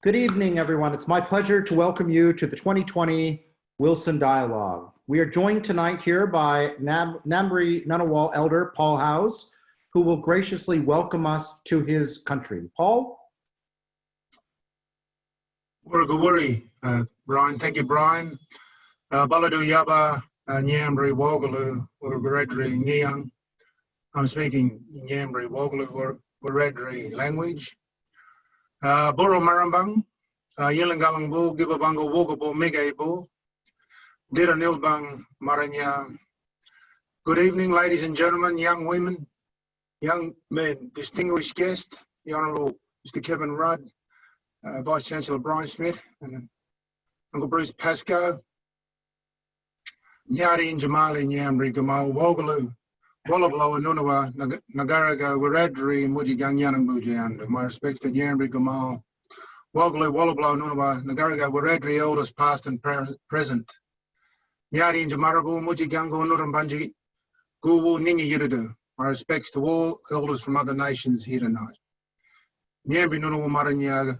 Good evening, everyone. It's my pleasure to welcome you to the 2020 Wilson Dialogue. We are joined tonight here by Nam Ngunnawal Elder Paul House, who will graciously welcome us to his country. Paul? Wurugawuri, uh, Brian. Thank you, Brian. Uh, Baladu Yaba, uh, Nyambri Wogalu, Wurugaredri Nyang. I'm speaking Nyambri Wogalu Wurugaredri language. Uh, Boro Marambang, uh, Yelangalang Bu, Gibabango Wogabo Mega Bu, Dira Nilbang Maranya. Good evening, ladies and gentlemen, young women, young men, distinguished guest, the Honourable Mr. Kevin Rudd, uh, Vice Chancellor Brian Schmidt, and Uncle Bruce Pascoe, Nyari and Jamali Nyamri Gamal Wogalu, Wallabloa Nunawa, Nagaraga, Wiradri, Mujigang Yanang Mujand. My respects to Nyamri Gamal, Wogalu, Wallabloa Nunawa, Nagaraga, Wiradri, elders past and present. Nyari and Jamarabu, Mujigango, Nurambanji, Guwu, Ningi Yiridu. My respects to all elders from other nations here tonight. Nyambi Nunawa Maranyaga,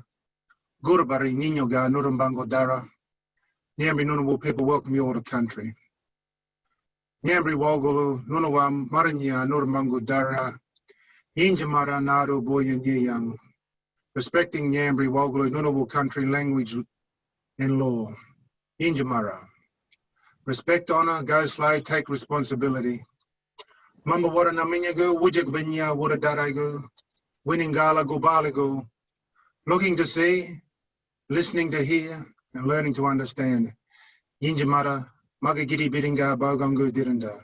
Gurabari, Ninyoga, Nurambango Dara. Nyambi Nunawa people welcome you all to country. Nyambri Wogulu, Nunawam, Maranya, Nurmangu Dara, Injamara Naru Boyan Yang, respecting Nyambri Wogulu, Nunawu country, language, and law. Injamara. Respect, honor, go slow, take responsibility. Mamba wara naminyago, wujik binya, wara darago, winning gala gubaligo, looking to see, listening to hear, and learning to understand. Yinjamara, Magagiri Biringa Bogongu Dirinda.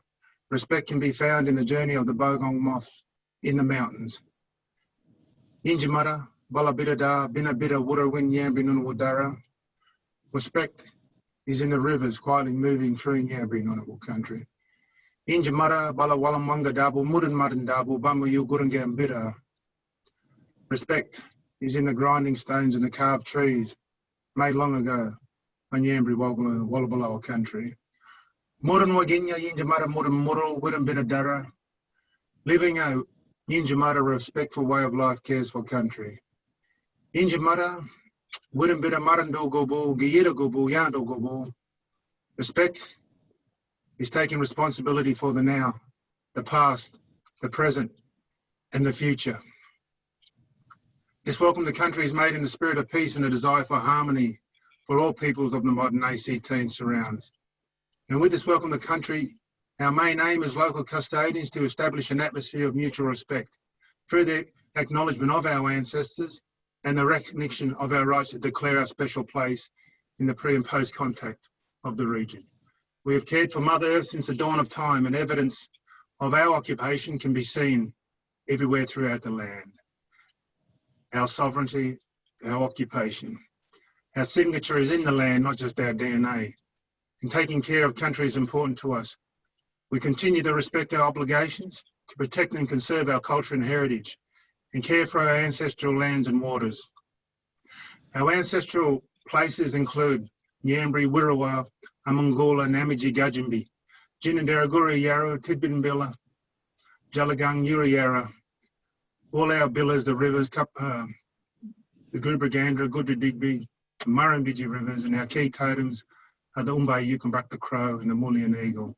Respect can be found in the journey of the Bogong moths in the mountains. Injimara, Balabidada, Binabida, Wurawin Yambinun Wadara. Respect is in the rivers quietly moving through Yambinunable country. Injimara, Balawalamanga Dabu, Madan Dabu, Bamu Yugurangam Bida. Respect is in the grinding stones and the carved trees made long ago on Yambri Wallabaloa country. Muran waginya yinjamara muran muro wiran bit of dara. Living a yinjamara respectful way of life cares for country. Yinjamara of marando gobo, giyira gobo, yando gobo. Respect is taking responsibility for the now, the past, the present, and the future. This welcome to country is made in the spirit of peace and a desire for harmony for all peoples of the modern ACT and surrounds. And with this welcome to country, our main aim as local custodians to establish an atmosphere of mutual respect through the acknowledgement of our ancestors and the recognition of our rights to declare our special place in the pre and post contact of the region. We have cared for Mother Earth since the dawn of time and evidence of our occupation can be seen everywhere throughout the land. Our sovereignty, our occupation. Our signature is in the land, not just our DNA and taking care of country is important to us. We continue to respect our obligations to protect and conserve our culture and heritage and care for our ancestral lands and waters. Our ancestral places include Nyambri, Wirrawa, Amangola, Namaji, Gajimbi, Jinandaraguri, Yarra, Tidbinbilla, Jalagang, Urayara, all our billas, the rivers, uh, the Gubragandra, Digby, Murrumbidgee rivers, and our key totems the Umbai Yukumbrak, the crow, and the Mullion eagle.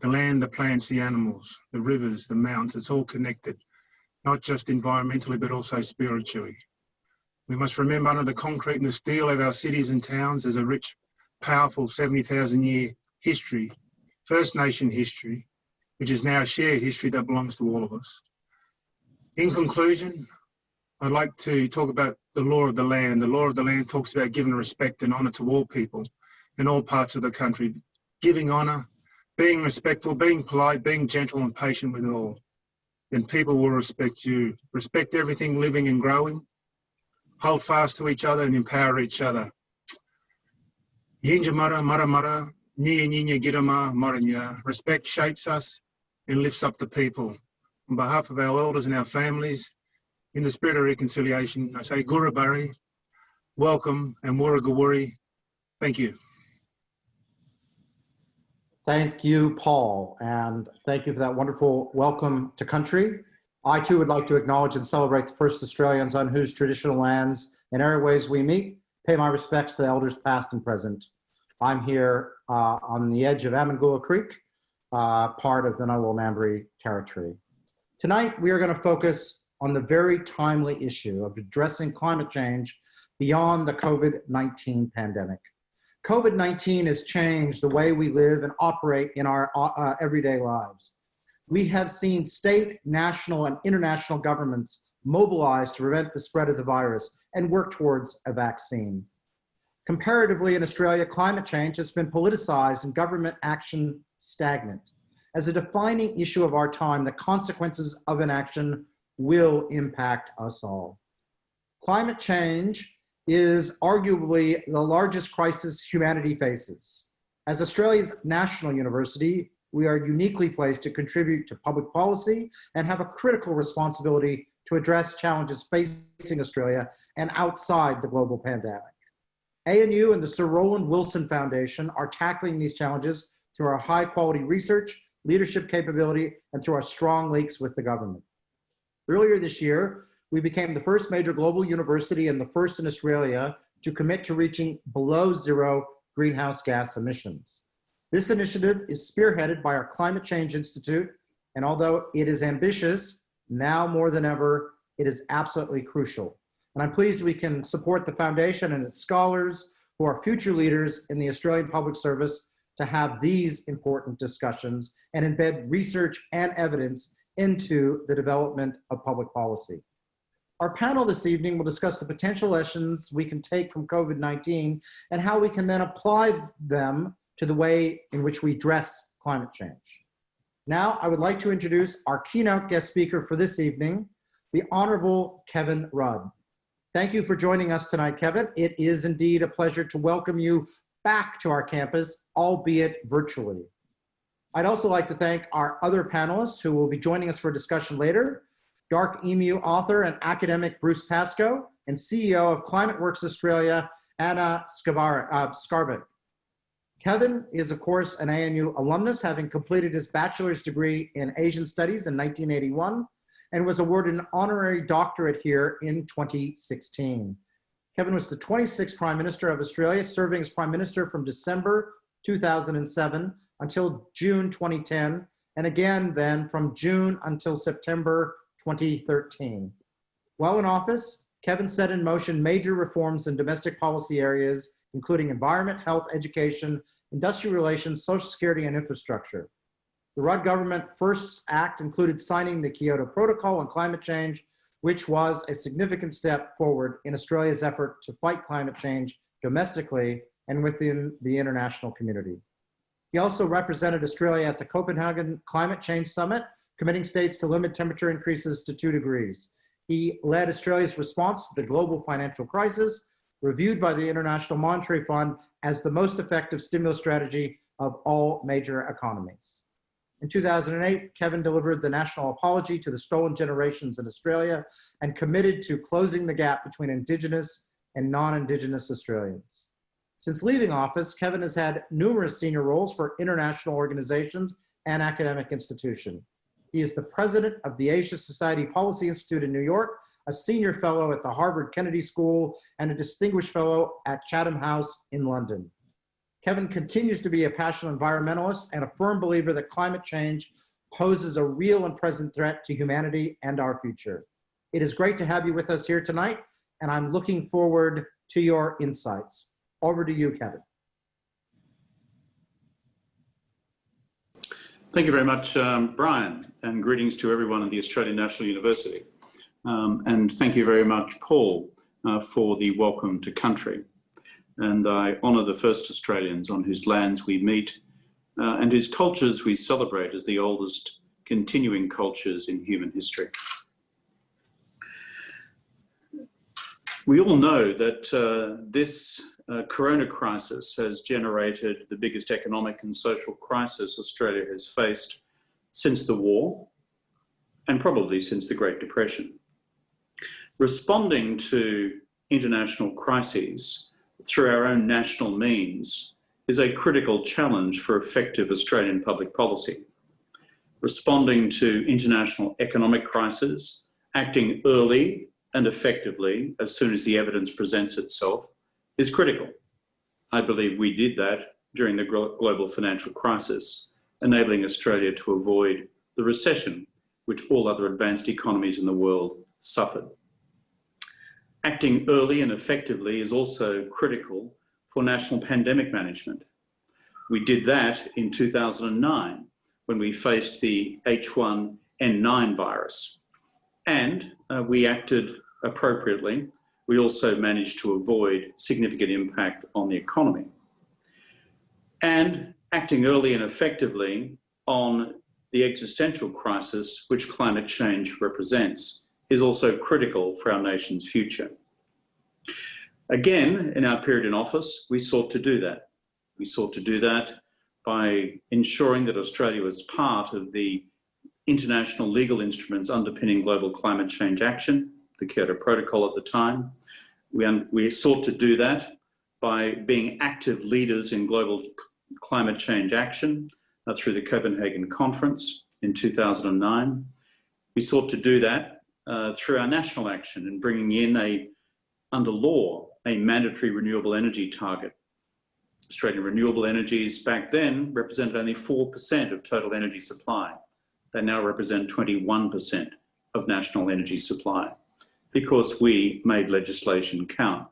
The land, the plants, the animals, the rivers, the mountains, it's all connected, not just environmentally, but also spiritually. We must remember under the concrete and the steel of our cities and towns there's a rich, powerful 70,000 year history, First Nation history, which is now a shared history that belongs to all of us. In conclusion, I'd like to talk about the law of the land. The law of the land talks about giving respect and honour to all people in all parts of the country, giving honour, being respectful, being polite, being gentle and patient with all. Then people will respect you. Respect everything living and growing. Hold fast to each other and empower each other. Yinja mara mara mara, niya girama maranya. Respect shapes us and lifts up the people. On behalf of our elders and our families, in the spirit of reconciliation, I say Gurabari, welcome, and Waragawuri, thank you. Thank you, Paul, and thank you for that wonderful welcome to country. I too would like to acknowledge and celebrate the first Australians on whose traditional lands and airways we meet. Pay my respects to the elders past and present. I'm here uh, on the edge of Amangula Creek, uh, part of the Ngunnawal Ngambri territory. Tonight, we are going to focus on the very timely issue of addressing climate change beyond the COVID-19 pandemic. COVID-19 has changed the way we live and operate in our uh, everyday lives. We have seen state, national, and international governments mobilize to prevent the spread of the virus and work towards a vaccine. Comparatively, in Australia, climate change has been politicized and government action stagnant. As a defining issue of our time, the consequences of inaction will impact us all. Climate change is arguably the largest crisis humanity faces. As Australia's national university, we are uniquely placed to contribute to public policy and have a critical responsibility to address challenges facing Australia and outside the global pandemic. ANU and the Sir Roland Wilson Foundation are tackling these challenges through our high quality research, leadership capability, and through our strong links with the government. Earlier this year, we became the first major global university and the first in Australia to commit to reaching below zero greenhouse gas emissions. This initiative is spearheaded by our Climate Change Institute, and although it is ambitious, now more than ever, it is absolutely crucial. And I'm pleased we can support the foundation and its scholars who are future leaders in the Australian Public Service to have these important discussions and embed research and evidence into the development of public policy. Our panel this evening will discuss the potential lessons we can take from COVID-19 and how we can then apply them to the way in which we address climate change. Now, I would like to introduce our keynote guest speaker for this evening, the Honorable Kevin Rudd. Thank you for joining us tonight, Kevin. It is indeed a pleasure to welcome you back to our campus, albeit virtually. I'd also like to thank our other panelists who will be joining us for discussion later, Dark Emu author and academic Bruce Pascoe, and CEO of Climate Works Australia, Anna uh, Skarbek. Kevin is, of course, an ANU alumnus, having completed his bachelor's degree in Asian Studies in 1981 and was awarded an honorary doctorate here in 2016. Kevin was the 26th Prime Minister of Australia, serving as Prime Minister from December 2007 until June 2010, and again then from June until September 2013. While in office, Kevin set in motion major reforms in domestic policy areas including environment, health, education, industrial relations, social security, and infrastructure. The Rudd government first act included signing the Kyoto Protocol on climate change, which was a significant step forward in Australia's effort to fight climate change domestically and within the international community. He also represented Australia at the Copenhagen Climate Change Summit, committing states to limit temperature increases to two degrees. He led Australia's response to the global financial crisis reviewed by the International Monetary Fund as the most effective stimulus strategy of all major economies. In 2008, Kevin delivered the national apology to the stolen generations in Australia and committed to closing the gap between Indigenous and non-Indigenous Australians. Since leaving office, Kevin has had numerous senior roles for international organizations and academic institutions. He is the president of the Asia Society Policy Institute in New York a senior fellow at the Harvard Kennedy School, and a distinguished fellow at Chatham House in London. Kevin continues to be a passionate environmentalist and a firm believer that climate change poses a real and present threat to humanity and our future. It is great to have you with us here tonight, and I'm looking forward to your insights. Over to you, Kevin. Thank you very much, um, Brian, and greetings to everyone at the Australian National University. Um, and thank you very much, Paul, uh, for the welcome to country. And I honour the first Australians on whose lands we meet uh, and whose cultures we celebrate as the oldest continuing cultures in human history. We all know that uh, this uh, corona crisis has generated the biggest economic and social crisis Australia has faced since the war and probably since the Great Depression. Responding to international crises through our own national means is a critical challenge for effective Australian public policy. responding to international economic crises, acting early and effectively as soon as the evidence presents itself is critical. I believe we did that during the global financial crisis, enabling Australia to avoid the recession which all other advanced economies in the world suffered. Acting early and effectively is also critical for national pandemic management. We did that in 2009 when we faced the H1N9 virus. And uh, we acted appropriately. We also managed to avoid significant impact on the economy. And acting early and effectively on the existential crisis which climate change represents is also critical for our nation's future. Again, in our period in office, we sought to do that. We sought to do that by ensuring that Australia was part of the international legal instruments underpinning global climate change action, the Kyoto Protocol at the time. We, we sought to do that by being active leaders in global climate change action uh, through the Copenhagen Conference in 2009. We sought to do that uh, through our national action in bringing in a, under law, a mandatory renewable energy target. Australian renewable energies back then represented only 4% of total energy supply. They now represent 21% of national energy supply because we made legislation count.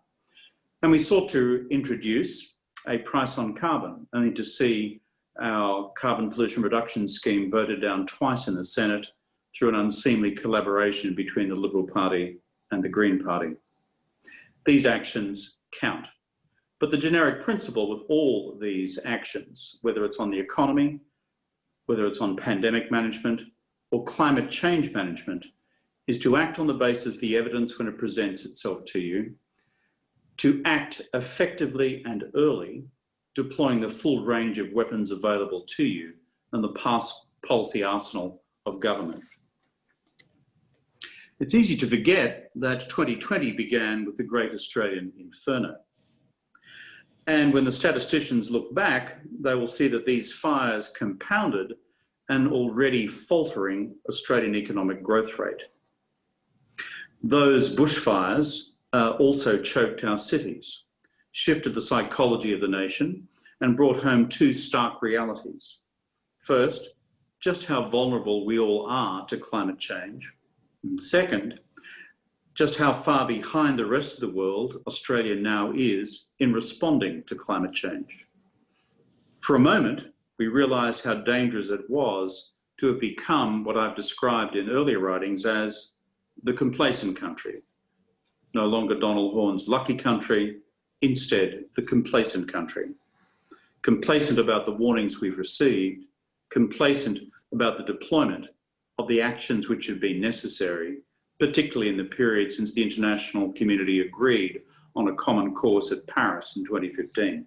And we sought to introduce a price on carbon, only to see our carbon pollution reduction scheme voted down twice in the Senate through an unseemly collaboration between the Liberal Party and the Green Party. These actions count. But the generic principle with all these actions, whether it's on the economy, whether it's on pandemic management or climate change management, is to act on the basis of the evidence when it presents itself to you, to act effectively and early, deploying the full range of weapons available to you and the past policy arsenal of government. It's easy to forget that 2020 began with the Great Australian Inferno. And when the statisticians look back, they will see that these fires compounded an already faltering Australian economic growth rate. Those bushfires uh, also choked our cities, shifted the psychology of the nation and brought home two stark realities. First, just how vulnerable we all are to climate change. And second, just how far behind the rest of the world Australia now is in responding to climate change. For a moment, we realised how dangerous it was to have become what I've described in earlier writings as the complacent country. No longer Donald Horne's lucky country, instead the complacent country. Complacent about the warnings we've received, complacent about the deployment of the actions which have been necessary particularly in the period since the international community agreed on a common course at Paris in 2015.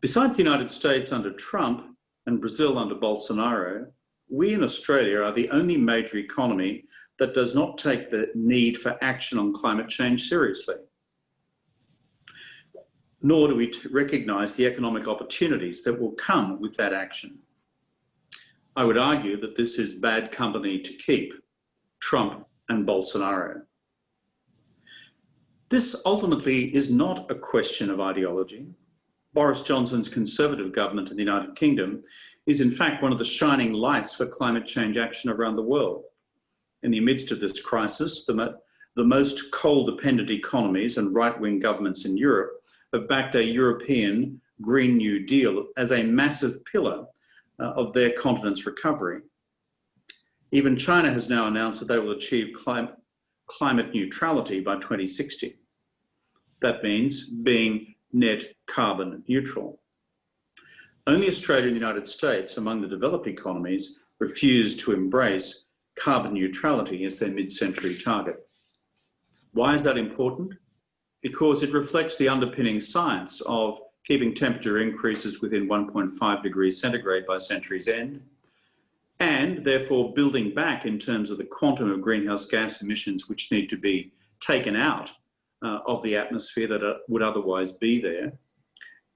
Besides the United States under Trump and Brazil under Bolsonaro, we in Australia are the only major economy that does not take the need for action on climate change seriously. Nor do we recognise the economic opportunities that will come with that action. I would argue that this is bad company to keep, Trump and Bolsonaro. This ultimately is not a question of ideology. Boris Johnson's Conservative government in the United Kingdom is in fact one of the shining lights for climate change action around the world. In the midst of this crisis, the, mo the most coal-dependent economies and right-wing governments in Europe have backed a European Green New Deal as a massive pillar uh, of their continent's recovery. Even China has now announced that they will achieve clim climate neutrality by 2060. That means being net carbon neutral. Only Australia and the United States, among the developed economies, refuse to embrace carbon neutrality as their mid-century target. Why is that important? Because it reflects the underpinning science of keeping temperature increases within 1.5 degrees centigrade by century's end, and therefore building back in terms of the quantum of greenhouse gas emissions which need to be taken out uh, of the atmosphere that would otherwise be there,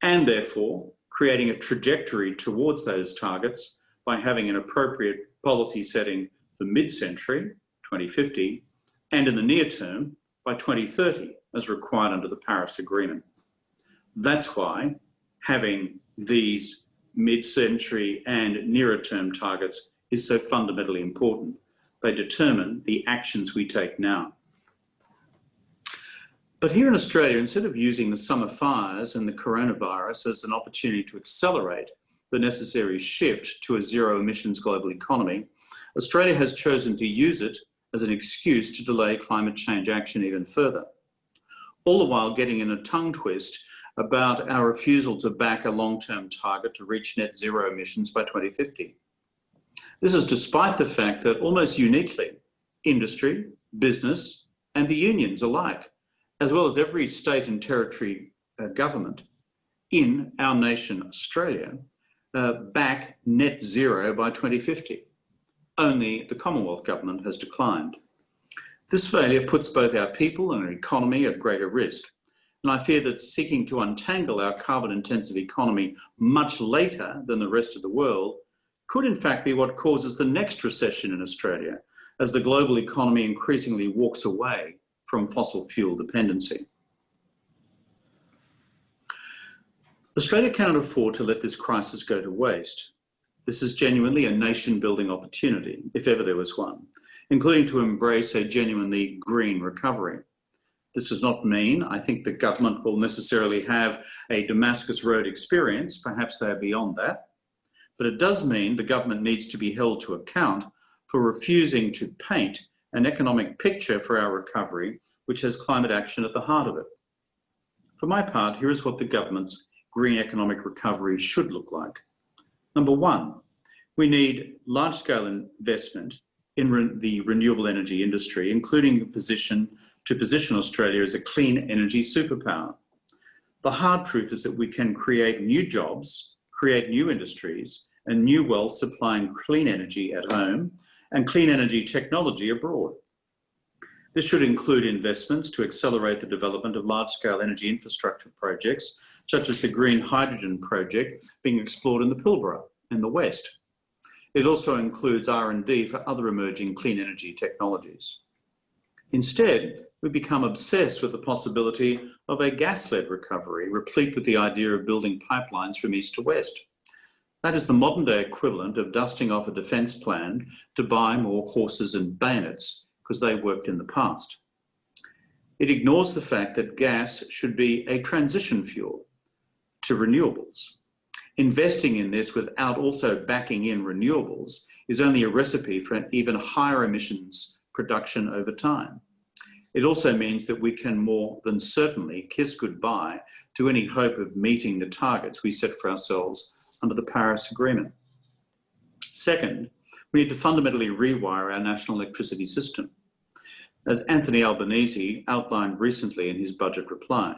and therefore creating a trajectory towards those targets by having an appropriate policy setting for mid-century, 2050, and in the near term by 2030, as required under the Paris Agreement. That's why having these mid-century and nearer term targets is so fundamentally important. They determine the actions we take now. But here in Australia, instead of using the summer fires and the coronavirus as an opportunity to accelerate the necessary shift to a zero emissions global economy, Australia has chosen to use it as an excuse to delay climate change action even further. All the while getting in a tongue twist about our refusal to back a long-term target to reach net zero emissions by 2050. This is despite the fact that almost uniquely, industry, business, and the unions alike, as well as every state and territory uh, government in our nation, Australia, uh, back net zero by 2050. Only the Commonwealth Government has declined. This failure puts both our people and our economy at greater risk. And I fear that seeking to untangle our carbon intensive economy much later than the rest of the world could in fact be what causes the next recession in Australia as the global economy increasingly walks away from fossil fuel dependency. Australia cannot afford to let this crisis go to waste. This is genuinely a nation building opportunity, if ever there was one, including to embrace a genuinely green recovery. This does not mean I think the government will necessarily have a Damascus Road experience, perhaps they are beyond that, but it does mean the government needs to be held to account for refusing to paint an economic picture for our recovery, which has climate action at the heart of it. For my part, here is what the government's green economic recovery should look like. Number one, we need large-scale investment in re the renewable energy industry, including a position to position Australia as a clean energy superpower. The hard truth is that we can create new jobs, create new industries, and new wealth supplying clean energy at home and clean energy technology abroad. This should include investments to accelerate the development of large-scale energy infrastructure projects, such as the green hydrogen project being explored in the Pilbara in the West. It also includes R&D for other emerging clean energy technologies. Instead, we become obsessed with the possibility of a gas-led recovery, replete with the idea of building pipelines from east to west. That is the modern day equivalent of dusting off a defence plan to buy more horses and bayonets because they worked in the past. It ignores the fact that gas should be a transition fuel to renewables. Investing in this without also backing in renewables is only a recipe for even higher emissions production over time. It also means that we can more than certainly kiss goodbye to any hope of meeting the targets we set for ourselves under the Paris Agreement. Second, we need to fundamentally rewire our national electricity system, as Anthony Albanese outlined recently in his budget reply.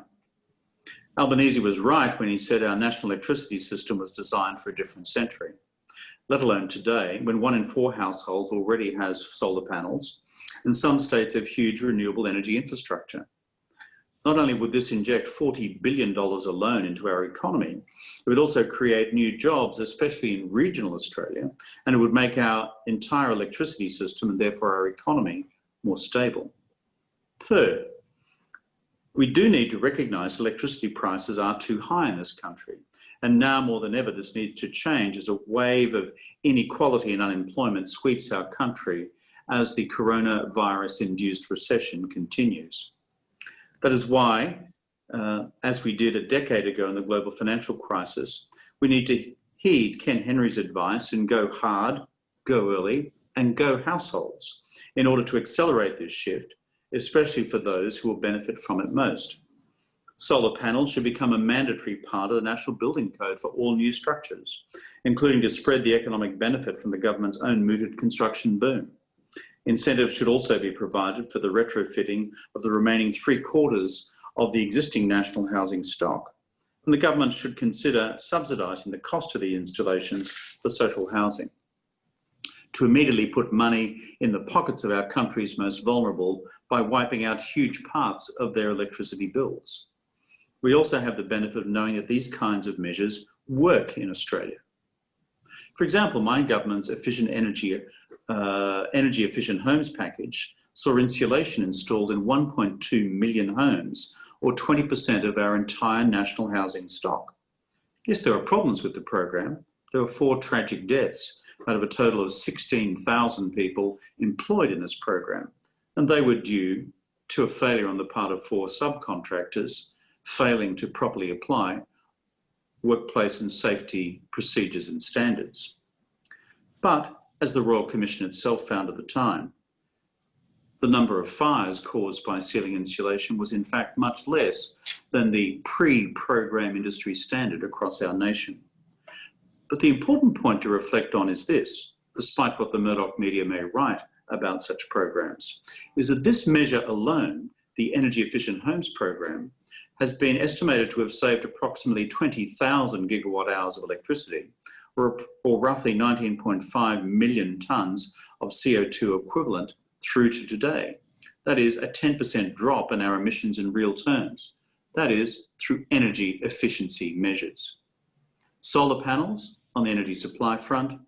Albanese was right when he said our national electricity system was designed for a different century, let alone today, when one in four households already has solar panels, and some states have huge renewable energy infrastructure. Not only would this inject $40 billion alone into our economy, it would also create new jobs, especially in regional Australia, and it would make our entire electricity system and therefore our economy more stable. Third, we do need to recognise electricity prices are too high in this country. And now more than ever, this needs to change as a wave of inequality and unemployment sweeps our country as the coronavirus-induced recession continues. That is why, uh, as we did a decade ago in the global financial crisis, we need to heed Ken Henry's advice and go hard, go early, and go households in order to accelerate this shift, especially for those who will benefit from it most. Solar panels should become a mandatory part of the National Building Code for all new structures, including to spread the economic benefit from the government's own mooted construction boom. Incentives should also be provided for the retrofitting of the remaining three quarters of the existing national housing stock. And the government should consider subsidising the cost of the installations for social housing to immediately put money in the pockets of our country's most vulnerable by wiping out huge parts of their electricity bills. We also have the benefit of knowing that these kinds of measures work in Australia. For example, my government's efficient energy, uh, energy efficient homes package saw insulation installed in 1.2 million homes, or 20% of our entire national housing stock. Yes, there are problems with the program. There were four tragic deaths out of a total of 16,000 people employed in this program, and they were due to a failure on the part of four subcontractors failing to properly apply workplace and safety procedures and standards. But as the Royal Commission itself found at the time, the number of fires caused by ceiling insulation was in fact much less than the pre-program industry standard across our nation. But the important point to reflect on is this, despite what the Murdoch media may write about such programs, is that this measure alone, the Energy Efficient Homes Program, has been estimated to have saved approximately 20,000 gigawatt hours of electricity, or, or roughly 19.5 million tonnes of CO2 equivalent through to today. That is a 10% drop in our emissions in real terms. That is through energy efficiency measures. Solar panels on the energy supply front,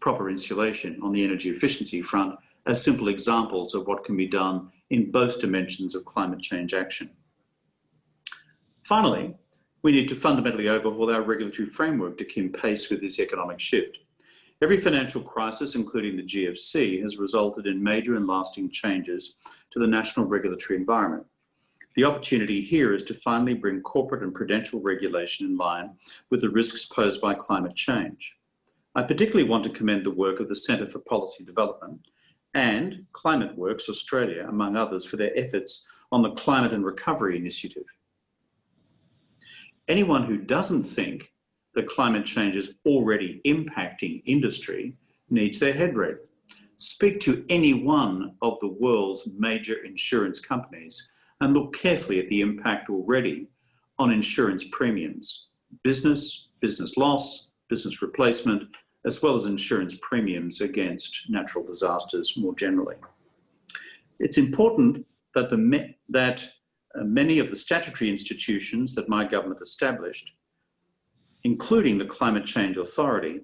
proper insulation on the energy efficiency front are simple examples of what can be done in both dimensions of climate change action. Finally, we need to fundamentally overhaul our regulatory framework to keep pace with this economic shift. Every financial crisis, including the GFC, has resulted in major and lasting changes to the national regulatory environment. The opportunity here is to finally bring corporate and prudential regulation in line with the risks posed by climate change. I particularly want to commend the work of the Centre for Policy Development and Climate Works Australia, among others, for their efforts on the Climate and Recovery Initiative. Anyone who doesn't think that climate change is already impacting industry needs their head read. Speak to any one of the world's major insurance companies and look carefully at the impact already on insurance premiums, business, business loss, business replacement, as well as insurance premiums against natural disasters more generally. It's important that, the, that Uh, many of the statutory institutions that my government established, including the Climate Change Authority,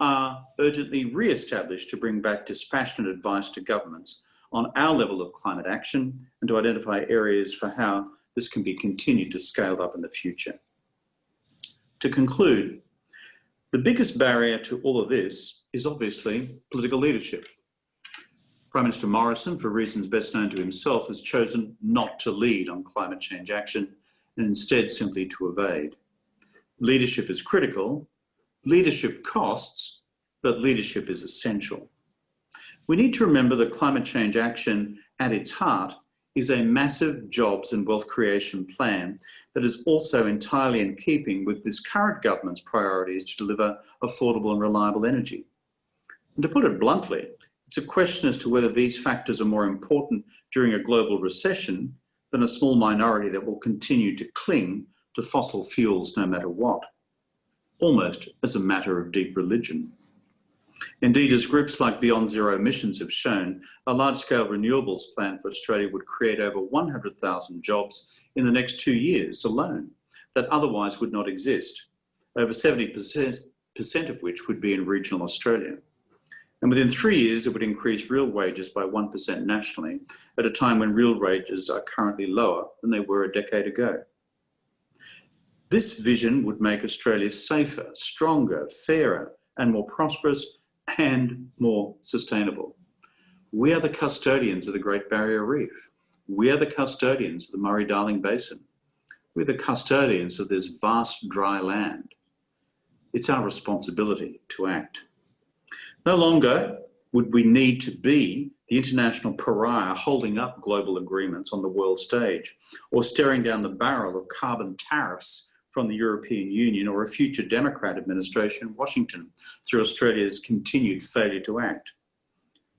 are urgently re-established to bring back dispassionate advice to governments on our level of climate action and to identify areas for how this can be continued to scale up in the future. To conclude, the biggest barrier to all of this is obviously political leadership. Prime Minister Morrison, for reasons best known to himself, has chosen not to lead on climate change action and instead simply to evade. Leadership is critical, leadership costs, but leadership is essential. We need to remember that climate change action at its heart is a massive jobs and wealth creation plan that is also entirely in keeping with this current government's priorities to deliver affordable and reliable energy. And to put it bluntly, it's a question as to whether these factors are more important during a global recession than a small minority that will continue to cling to fossil fuels no matter what, almost as a matter of deep religion. Indeed, as groups like Beyond Zero Emissions have shown, a large-scale renewables plan for Australia would create over 100,000 jobs in the next two years alone that otherwise would not exist, over 70% of which would be in regional Australia. And within three years, it would increase real wages by 1% nationally at a time when real wages are currently lower than they were a decade ago. This vision would make Australia safer, stronger, fairer, and more prosperous and more sustainable. We are the custodians of the Great Barrier Reef. We are the custodians of the Murray-Darling Basin. We're the custodians of this vast dry land. It's our responsibility to act. No longer would we need to be the international pariah holding up global agreements on the world stage or staring down the barrel of carbon tariffs from the European Union or a future Democrat administration in Washington through Australia's continued failure to act.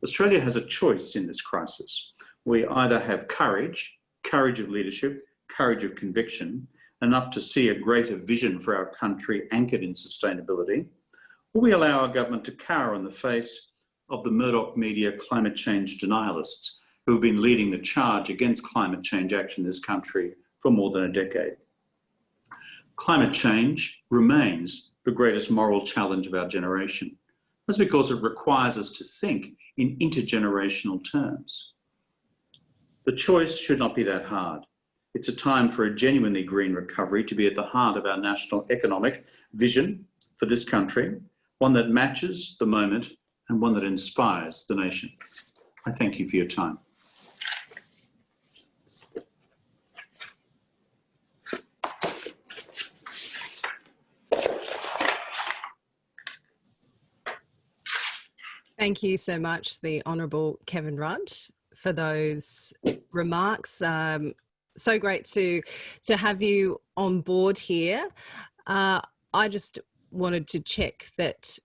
Australia has a choice in this crisis. We either have courage, courage of leadership, courage of conviction, enough to see a greater vision for our country anchored in sustainability, Will we allow our government to cower in the face of the Murdoch media climate change denialists who have been leading the charge against climate change action in this country for more than a decade? Climate change remains the greatest moral challenge of our generation. That's because it requires us to think in intergenerational terms. The choice should not be that hard. It's a time for a genuinely green recovery to be at the heart of our national economic vision for this country, one that matches the moment and one that inspires the nation. I thank you for your time. Thank you so much, the Honourable Kevin Rudd, for those remarks. Um, so great to to have you on board here. Uh, I just wanted to check that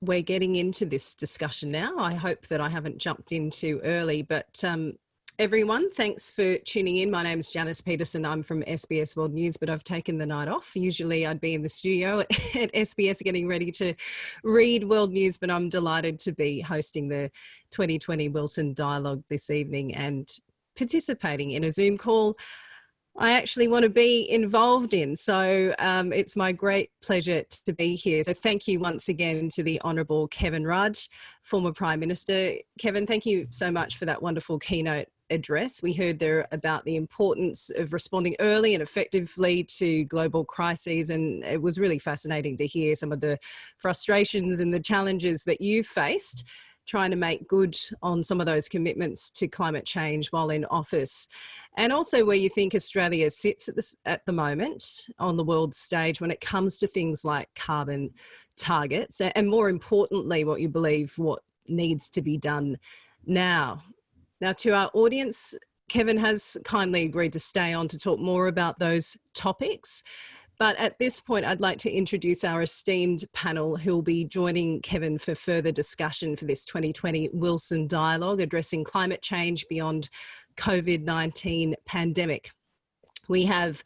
we're getting into this discussion now. I hope that I haven't jumped in too early, but um, everyone, thanks for tuning in. My name is Janice Petersen. I'm from SBS World News, but I've taken the night off. Usually I'd be in the studio at, at SBS getting ready to read World News, but I'm delighted to be hosting the 2020 Wilson Dialogue this evening and participating in a Zoom call I actually want to be involved in. So um, it's my great pleasure to be here. So thank you once again to the Honourable Kevin Rudd, former Prime Minister. Kevin, thank you so much for that wonderful keynote address. We heard there about the importance of responding early and effectively to global crises and it was really fascinating to hear some of the frustrations and the challenges that you faced trying to make good on some of those commitments to climate change while in office. And also where you think Australia sits at, this, at the moment on the world stage when it comes to things like carbon targets and more importantly, what you believe what needs to be done now. Now to our audience, Kevin has kindly agreed to stay on to talk more about those topics. But at this point, I'd like to introduce our esteemed panel who'll be joining Kevin for further discussion for this 2020 Wilson Dialogue addressing climate change beyond COVID-19 pandemic. We have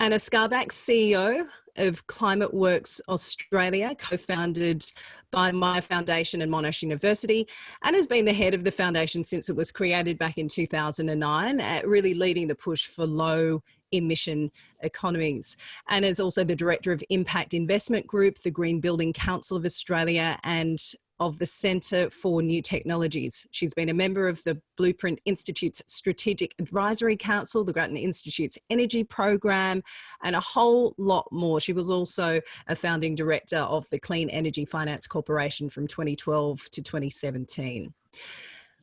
Anna Skarbek, CEO of Climate Works Australia, co-founded by Myer Foundation and Monash University, and has been the head of the foundation since it was created back in 2009, uh, really leading the push for low emission economies and is also the director of impact investment group the green building council of australia and of the Centre for New Technologies. She's been a member of the Blueprint Institute's Strategic Advisory Council, the Grattan Institute's Energy Program, and a whole lot more. She was also a founding director of the Clean Energy Finance Corporation from 2012 to 2017.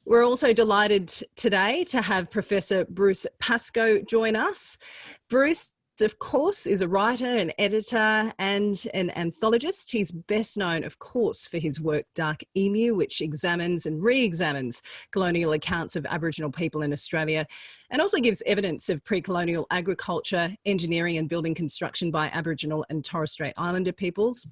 We're also delighted today to have Professor Bruce Pascoe join us. Bruce of course, is a writer, an editor, and an anthologist. He's best known, of course, for his work Dark Emu, which examines and re-examines colonial accounts of Aboriginal people in Australia, and also gives evidence of pre-colonial agriculture, engineering and building construction by Aboriginal and Torres Strait Islander peoples.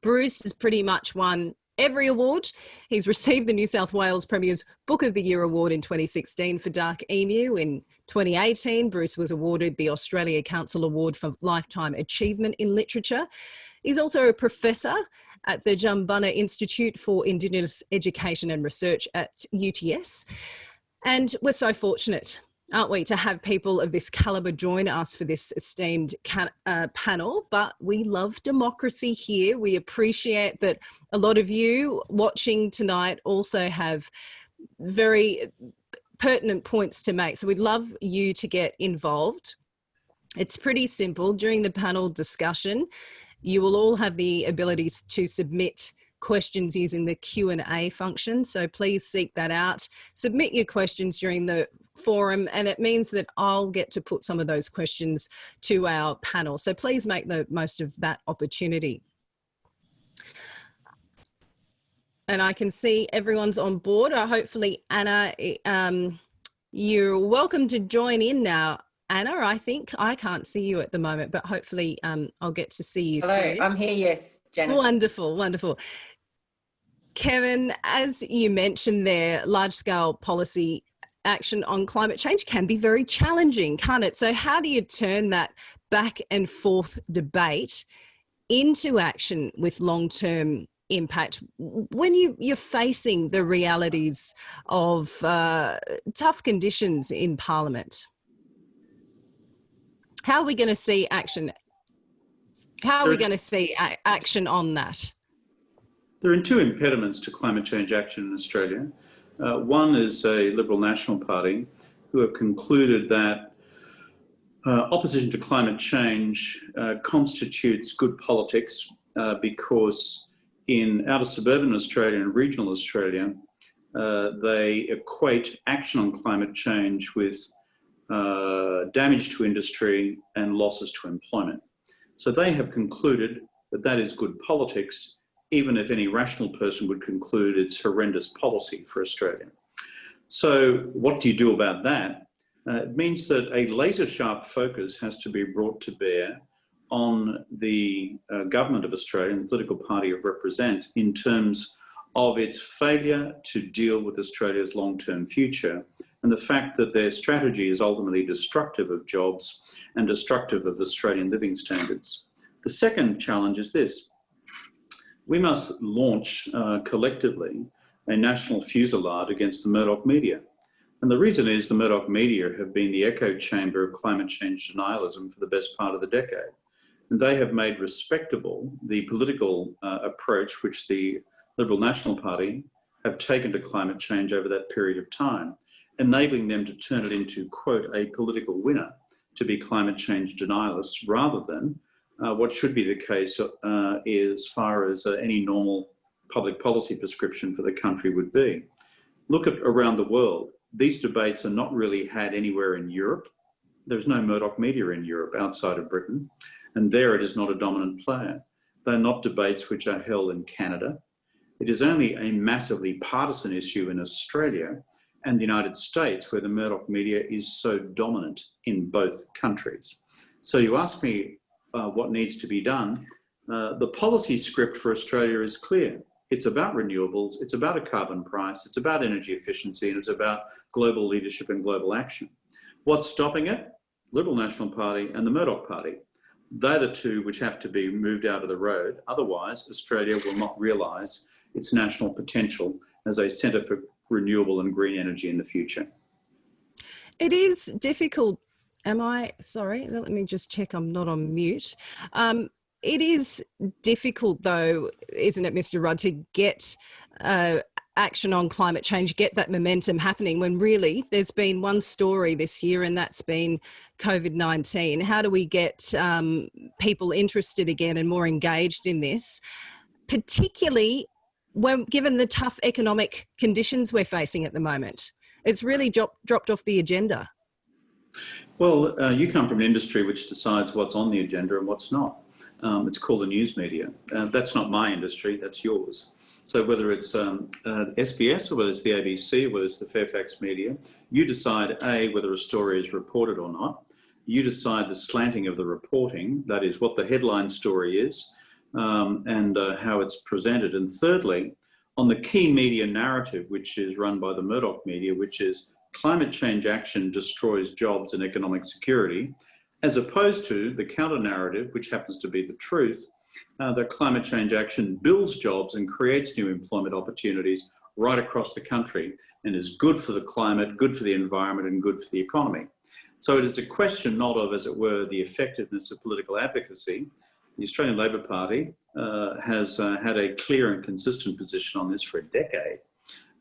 Bruce has pretty much won every award. He's received the New South Wales Premier's Book of the Year Award in 2016 for Dark Emu. In 2018, Bruce was awarded the Australia Council Award for Lifetime Achievement in Literature. He's also a professor at the Jumbunna Institute for Indigenous Education and Research at UTS. And we're so fortunate aren't we, to have people of this caliber join us for this esteemed uh, panel. But we love democracy here. We appreciate that a lot of you watching tonight also have very pertinent points to make. So we'd love you to get involved. It's pretty simple. During the panel discussion, you will all have the ability to submit questions using the Q&A function. So please seek that out. Submit your questions during the forum and it means that I'll get to put some of those questions to our panel. So please make the most of that opportunity. And I can see everyone's on board. Uh, hopefully, Anna, um, you're welcome to join in now. Anna, I think I can't see you at the moment, but hopefully um, I'll get to see you Hello, soon. I'm here, yes, Janet. Wonderful, wonderful. Kevin, as you mentioned there, large scale policy action on climate change can be very challenging, can't it? So how do you turn that back and forth debate into action with long-term impact when you, you're facing the realities of uh, tough conditions in Parliament? How are we going to see action How are we going to see action on that? There are two impediments to climate change action in Australia. Uh, one is a Liberal National Party who have concluded that uh, opposition to climate change uh, constitutes good politics uh, because in outer suburban Australia and regional Australia, uh, they equate action on climate change with uh, damage to industry and losses to employment. So they have concluded that that is good politics even if any rational person would conclude it's horrendous policy for Australia. So what do you do about that? Uh, it means that a laser sharp focus has to be brought to bear on the uh, government of Australia and the political party it represents in terms of its failure to deal with Australia's long-term future and the fact that their strategy is ultimately destructive of jobs and destructive of Australian living standards. The second challenge is this we must launch uh, collectively a national fusillade against the Murdoch media. And the reason is the Murdoch media have been the echo chamber of climate change denialism for the best part of the decade. And they have made respectable the political uh, approach which the Liberal National Party have taken to climate change over that period of time, enabling them to turn it into, quote, a political winner to be climate change denialists rather than uh, what should be the case uh, as far as uh, any normal public policy prescription for the country would be. Look at around the world. These debates are not really had anywhere in Europe. There's no Murdoch media in Europe outside of Britain, and there it is not a dominant player. They're not debates which are held in Canada. It is only a massively partisan issue in Australia and the United States where the Murdoch media is so dominant in both countries. So you ask me uh, what needs to be done, uh, the policy script for Australia is clear. It's about renewables, it's about a carbon price, it's about energy efficiency, and it's about global leadership and global action. What's stopping it? Liberal National Party and the Murdoch Party. They're the two which have to be moved out of the road. Otherwise, Australia will not realise its national potential as a centre for renewable and green energy in the future. It is difficult. Am I sorry? Let me just check I'm not on mute. Um, it is difficult, though, isn't it, Mr. Rudd, to get uh, action on climate change, get that momentum happening when really there's been one story this year and that's been COVID 19. How do we get um, people interested again and more engaged in this, particularly when given the tough economic conditions we're facing at the moment? It's really dropped off the agenda. Well, uh, you come from an industry which decides what's on the agenda and what's not. Um, it's called the news media. Uh, that's not my industry, that's yours. So whether it's um, uh, SBS or whether it's the ABC, or whether it's the Fairfax media, you decide A, whether a story is reported or not. You decide the slanting of the reporting, that is what the headline story is um, and uh, how it's presented. And thirdly, on the key media narrative, which is run by the Murdoch media, which is climate change action destroys jobs and economic security, as opposed to the counter narrative, which happens to be the truth, uh, that climate change action builds jobs and creates new employment opportunities right across the country and is good for the climate, good for the environment and good for the economy. So it is a question not of, as it were, the effectiveness of political advocacy. The Australian Labor Party uh, has uh, had a clear and consistent position on this for a decade.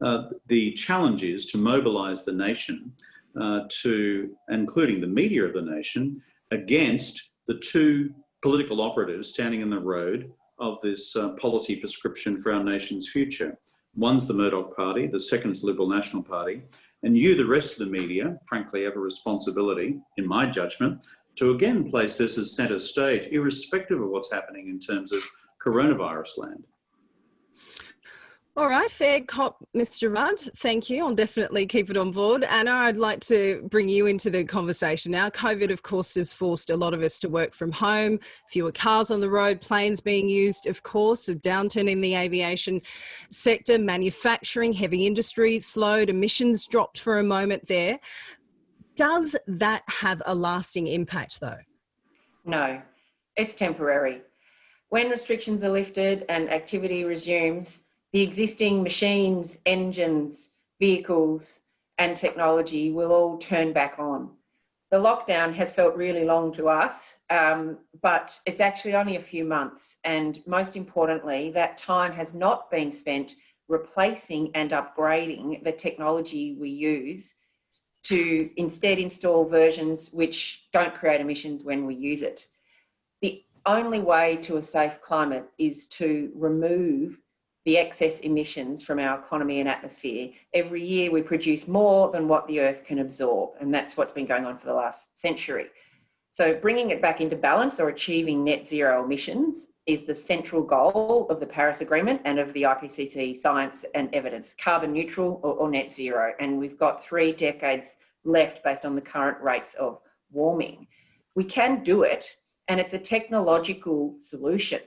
Uh, the challenge is to mobilise the nation uh, to, including the media of the nation, against the two political operatives standing in the road of this uh, policy prescription for our nation's future. One's the Murdoch Party, the second's Liberal National Party, and you, the rest of the media, frankly, have a responsibility, in my judgment, to again place this as centre stage, irrespective of what's happening in terms of coronavirus land. All right, fair cop, Mr. Rudd. Thank you. I'll definitely keep it on board. Anna, I'd like to bring you into the conversation now. COVID, of course, has forced a lot of us to work from home, fewer cars on the road, planes being used, of course, a downturn in the aviation sector, manufacturing, heavy industry slowed, emissions dropped for a moment there. Does that have a lasting impact, though? No, it's temporary. When restrictions are lifted and activity resumes, the existing machines, engines, vehicles, and technology will all turn back on. The lockdown has felt really long to us, um, but it's actually only a few months. And most importantly, that time has not been spent replacing and upgrading the technology we use to instead install versions which don't create emissions when we use it. The only way to a safe climate is to remove the excess emissions from our economy and atmosphere. Every year we produce more than what the earth can absorb and that's what's been going on for the last century. So bringing it back into balance or achieving net zero emissions is the central goal of the Paris Agreement and of the IPCC science and evidence, carbon neutral or, or net zero. And we've got three decades left based on the current rates of warming. We can do it and it's a technological solution.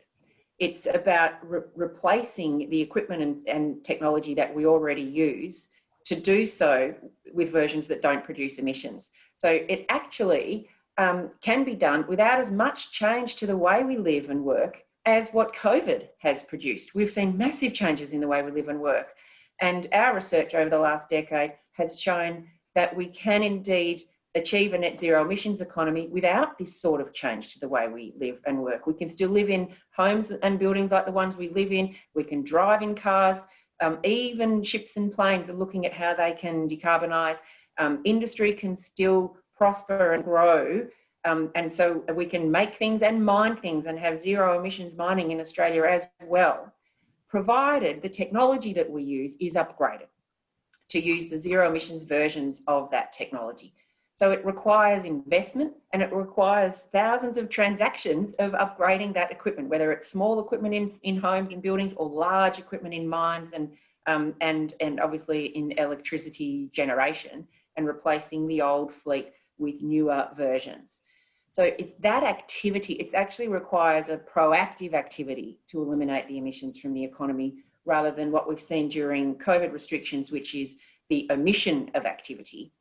It's about re replacing the equipment and, and technology that we already use to do so with versions that don't produce emissions. So it actually um, can be done without as much change to the way we live and work as what COVID has produced. We've seen massive changes in the way we live and work. And our research over the last decade has shown that we can indeed achieve a net zero emissions economy without this sort of change to the way we live and work. We can still live in homes and buildings like the ones we live in. We can drive in cars. Um, even ships and planes are looking at how they can decarbonise. Um, industry can still prosper and grow. Um, and so we can make things and mine things and have zero emissions mining in Australia as well, provided the technology that we use is upgraded to use the zero emissions versions of that technology. So it requires investment and it requires thousands of transactions of upgrading that equipment, whether it's small equipment in, in homes and buildings or large equipment in mines and, um, and, and obviously in electricity generation and replacing the old fleet with newer versions. So that activity, it actually requires a proactive activity to eliminate the emissions from the economy rather than what we've seen during COVID restrictions, which is the omission of activity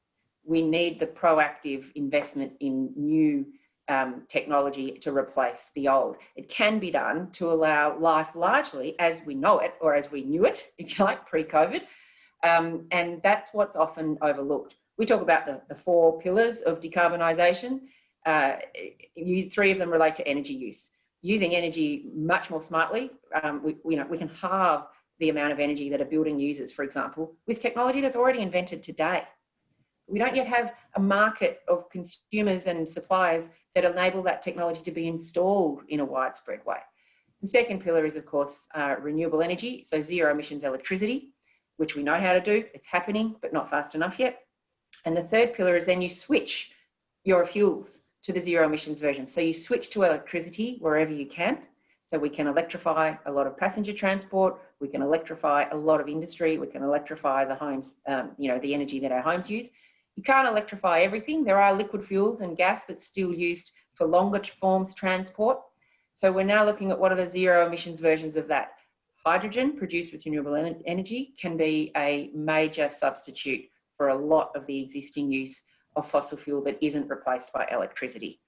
we need the proactive investment in new um, technology to replace the old. It can be done to allow life largely as we know it or as we knew it, if you like, pre-COVID. Um, and that's what's often overlooked. We talk about the, the four pillars of decarbonisation. Uh, you, three of them relate to energy use. Using energy much more smartly, um, we, you know, we can halve the amount of energy that a building uses, for example, with technology that's already invented today. We don't yet have a market of consumers and suppliers that enable that technology to be installed in a widespread way. The second pillar is, of course, uh, renewable energy, so zero emissions electricity, which we know how to do. It's happening, but not fast enough yet. And the third pillar is then you switch your fuels to the zero emissions version. So you switch to electricity wherever you can. So we can electrify a lot of passenger transport, we can electrify a lot of industry, we can electrify the homes, um, you know, the energy that our homes use. You can't electrify everything. There are liquid fuels and gas that's still used for longer forms transport. So we're now looking at what are the zero emissions versions of that. Hydrogen produced with renewable energy can be a major substitute for a lot of the existing use of fossil fuel that isn't replaced by electricity.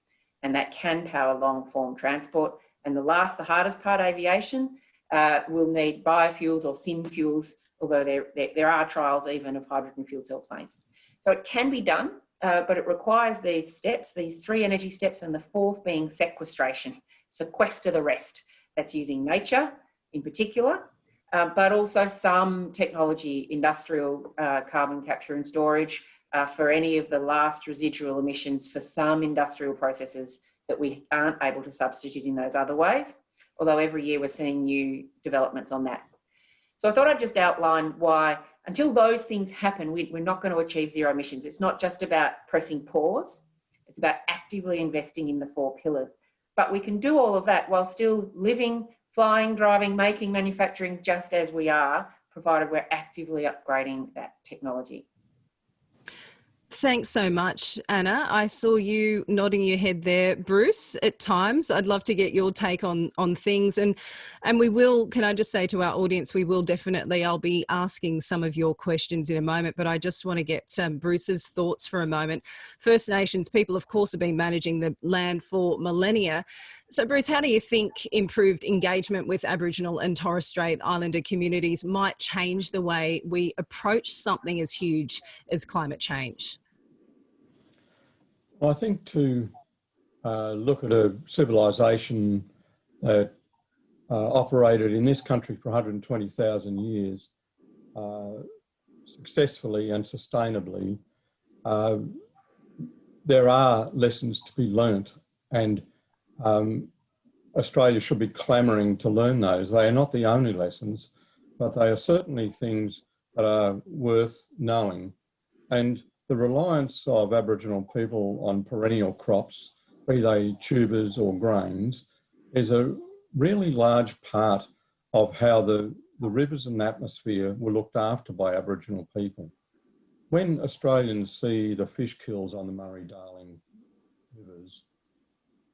And that can power long form transport. And the last, the hardest part, aviation, uh, will need biofuels or syn fuels, although there, there, there are trials even of hydrogen fuel cell planes. So it can be done, uh, but it requires these steps, these three energy steps, and the fourth being sequestration, sequester the rest. That's using nature in particular, uh, but also some technology, industrial uh, carbon capture and storage uh, for any of the last residual emissions for some industrial processes that we aren't able to substitute in those other ways. Although every year we're seeing new developments on that. So I thought I'd just outline why until those things happen, we, we're not going to achieve zero emissions. It's not just about pressing pause. It's about actively investing in the four pillars. But we can do all of that while still living, flying, driving, making, manufacturing just as we are, provided we're actively upgrading that technology. Thanks so much, Anna. I saw you nodding your head there, Bruce, at times. I'd love to get your take on, on things. And, and we will, can I just say to our audience, we will definitely, I'll be asking some of your questions in a moment, but I just want to get um, Bruce's thoughts for a moment. First Nations people, of course, have been managing the land for millennia. So Bruce, how do you think improved engagement with Aboriginal and Torres Strait Islander communities might change the way we approach something as huge as climate change? I think to uh, look at a civilization that uh, operated in this country for 120,000 years uh, successfully and sustainably, uh, there are lessons to be learnt and um, Australia should be clamouring to learn those. They are not the only lessons, but they are certainly things that are worth knowing. And the reliance of Aboriginal people on perennial crops, be they tubers or grains, is a really large part of how the, the rivers and atmosphere were looked after by Aboriginal people. When Australians see the fish kills on the Murray-Darling rivers,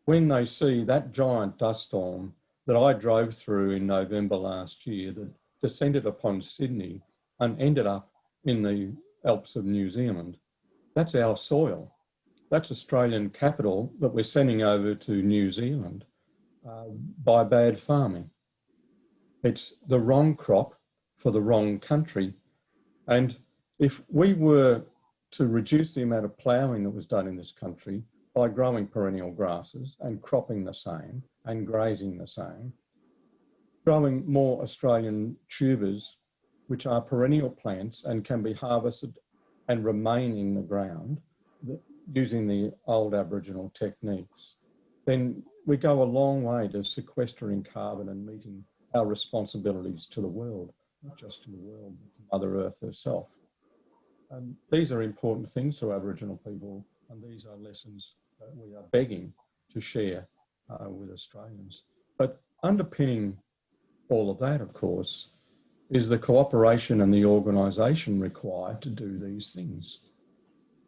when they see that giant dust storm that I drove through in November last year that descended upon Sydney and ended up in the Alps of New Zealand, that's our soil. That's Australian capital that we're sending over to New Zealand uh, by bad farming. It's the wrong crop for the wrong country. And if we were to reduce the amount of ploughing that was done in this country by growing perennial grasses and cropping the same and grazing the same, growing more Australian tubers, which are perennial plants and can be harvested and remain in the ground using the old Aboriginal techniques, then we go a long way to sequestering carbon and meeting our responsibilities to the world, not just to the world, but to Mother Earth herself. And these are important things to Aboriginal people, and these are lessons that we are begging to share uh, with Australians. But underpinning all of that, of course, is the cooperation and the organisation required to do these things.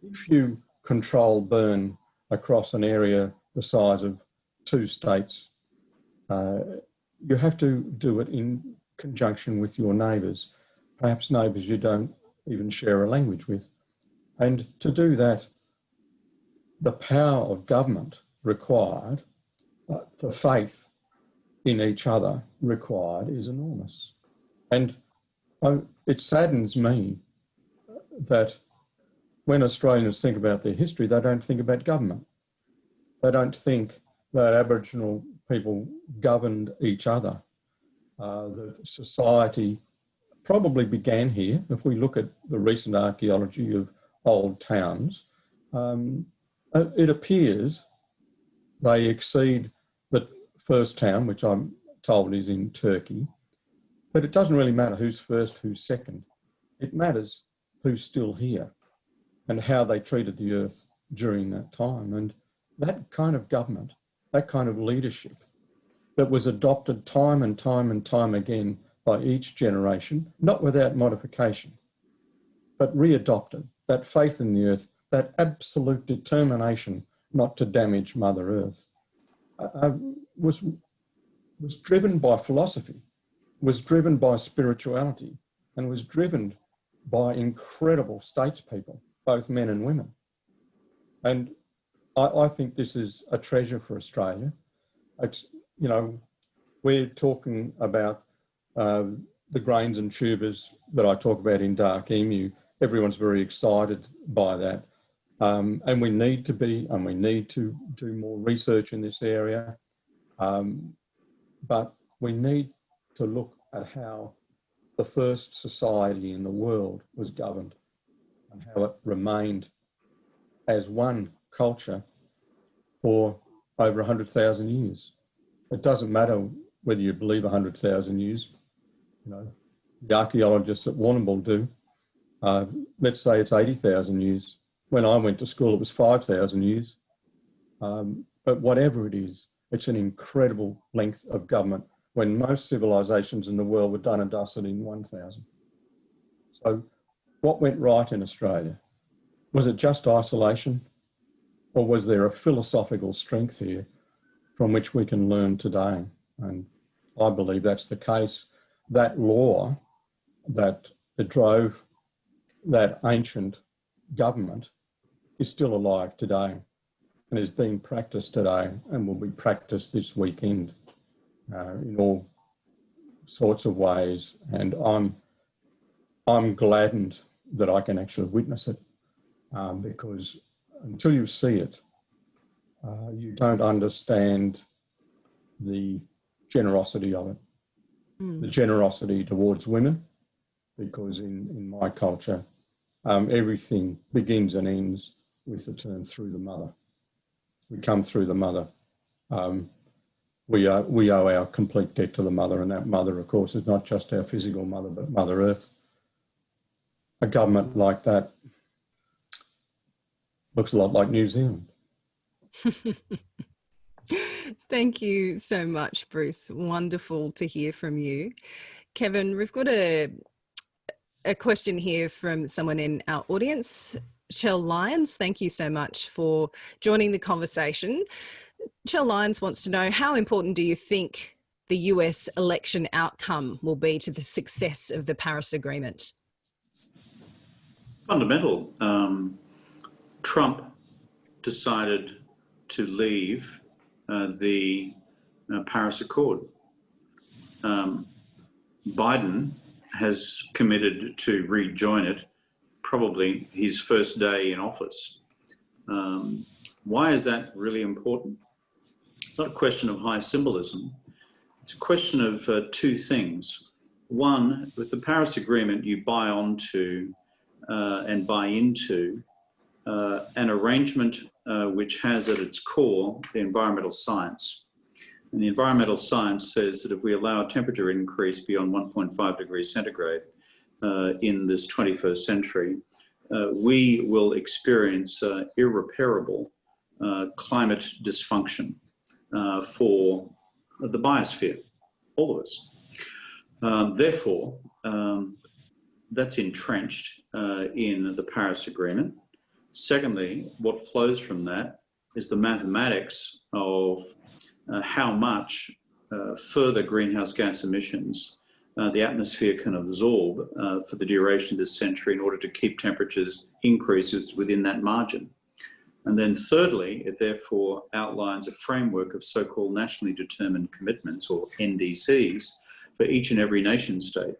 If you control burn across an area the size of two states, uh, you have to do it in conjunction with your neighbours, perhaps neighbours you don't even share a language with. And to do that, the power of government required, uh, the faith in each other required is enormous. And oh, it saddens me that when Australians think about their history, they don't think about government. They don't think that Aboriginal people governed each other. Uh, the society probably began here. If we look at the recent archaeology of old towns, um, uh, it appears they exceed the first town, which I'm told is in Turkey, but it doesn't really matter who's first, who's second. It matters who's still here and how they treated the earth during that time. And that kind of government, that kind of leadership that was adopted time and time and time again by each generation, not without modification, but readopted, that faith in the earth, that absolute determination not to damage Mother Earth, was, was driven by philosophy was driven by spirituality and was driven by incredible statespeople, both men and women. And I, I think this is a treasure for Australia. It's, you know, we're talking about uh, the grains and tubers that I talk about in Dark Emu. Everyone's very excited by that. Um, and we need to be, and we need to do more research in this area. Um, but we need to look at how the first society in the world was governed and how it remained as one culture for over 100,000 years. It doesn't matter whether you believe 100,000 years, you know, the archaeologists at Warrnambool do. Uh, let's say it's 80,000 years. When I went to school, it was 5,000 years. Um, but whatever it is, it's an incredible length of government when most civilizations in the world were done and dusted in 1000. So what went right in Australia? Was it just isolation or was there a philosophical strength here from which we can learn today? And I believe that's the case. That law that drove that ancient government is still alive today and is being practiced today and will be practiced this weekend uh, in all sorts of ways. And I'm, I'm gladdened that I can actually witness it um, because until you see it, uh, you don't understand the generosity of it, Mm. the generosity towards women, because in, in my culture, um, everything begins and ends with the term through the mother. We come through the mother. Um, we, are, we owe our complete debt to the mother, and that mother, of course, is not just our physical mother, but Mother Earth. A government like that looks a lot like New Zealand. Thank you so much, Bruce. Wonderful to hear from you. Kevin, we've got a, a question here from someone in our audience. Shell Lyons, thank you so much for joining the conversation. Shell Lyons wants to know how important do you think the US election outcome will be to the success of the Paris Agreement? Fundamental. Um, Trump decided to leave uh, the uh, Paris Accord. Um, Biden has committed to rejoin it probably his first day in office. Um, why is that really important? It's not a question of high symbolism. It's a question of uh, two things. One, with the Paris Agreement, you buy onto uh, and buy into uh, an arrangement uh, which has at its core the environmental science. And the environmental science says that if we allow a temperature increase beyond 1.5 degrees centigrade uh, in this 21st century, uh, we will experience irreparable climate dysfunction uh, for the biosphere, all of us. Um, therefore, um, that's entrenched uh, in the Paris Agreement. Secondly, what flows from that is the mathematics of uh, how much uh, further greenhouse gas emissions uh, the atmosphere can absorb uh, for the duration of this century in order to keep temperatures increases within that margin. And then thirdly, it therefore outlines a framework of so-called nationally determined commitments or NDCs for each and every nation state.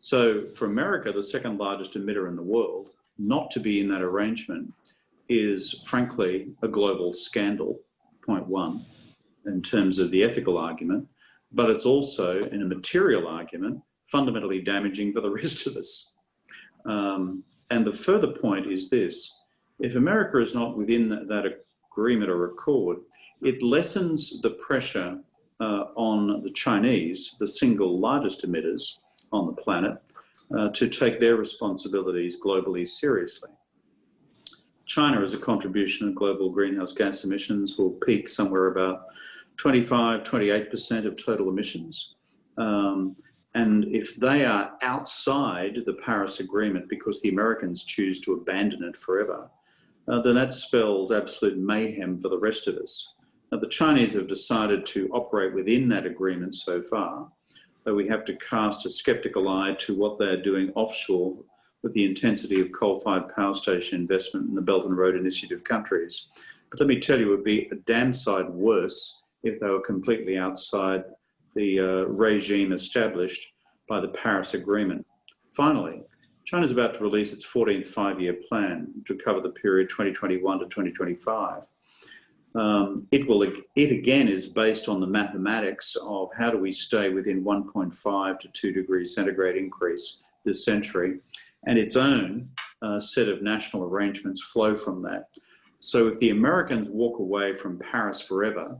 So for America, the second largest emitter in the world, not to be in that arrangement is frankly a global scandal, point one, in terms of the ethical argument, but it's also in a material argument, fundamentally damaging for the rest of us. Um, and the further point is this, if America is not within that, agreement or accord, it lessens the pressure uh, on the Chinese, the single largest emitters on the planet, uh, to take their responsibilities globally seriously. China as a contribution of global greenhouse gas emissions will peak somewhere about 25, 28% of total emissions. Um, and if they are outside the Paris Agreement because the Americans choose to abandon it forever, uh, then that spells absolute mayhem for the rest of us. Now, the Chinese have decided to operate within that agreement so far, though we have to cast a skeptical eye to what they're doing offshore with the intensity of coal-fired power station investment in the Belt and Road Initiative countries. But let me tell you, it would be a damn sight worse if they were completely outside the uh, regime established by the Paris Agreement. Finally, China is about to release its 14th five-year plan to cover the period 2021 to 2025. Um, it will, it again is based on the mathematics of how do we stay within 1.5 to 2 degrees centigrade increase this century, and its own uh, set of national arrangements flow from that. So if the Americans walk away from Paris forever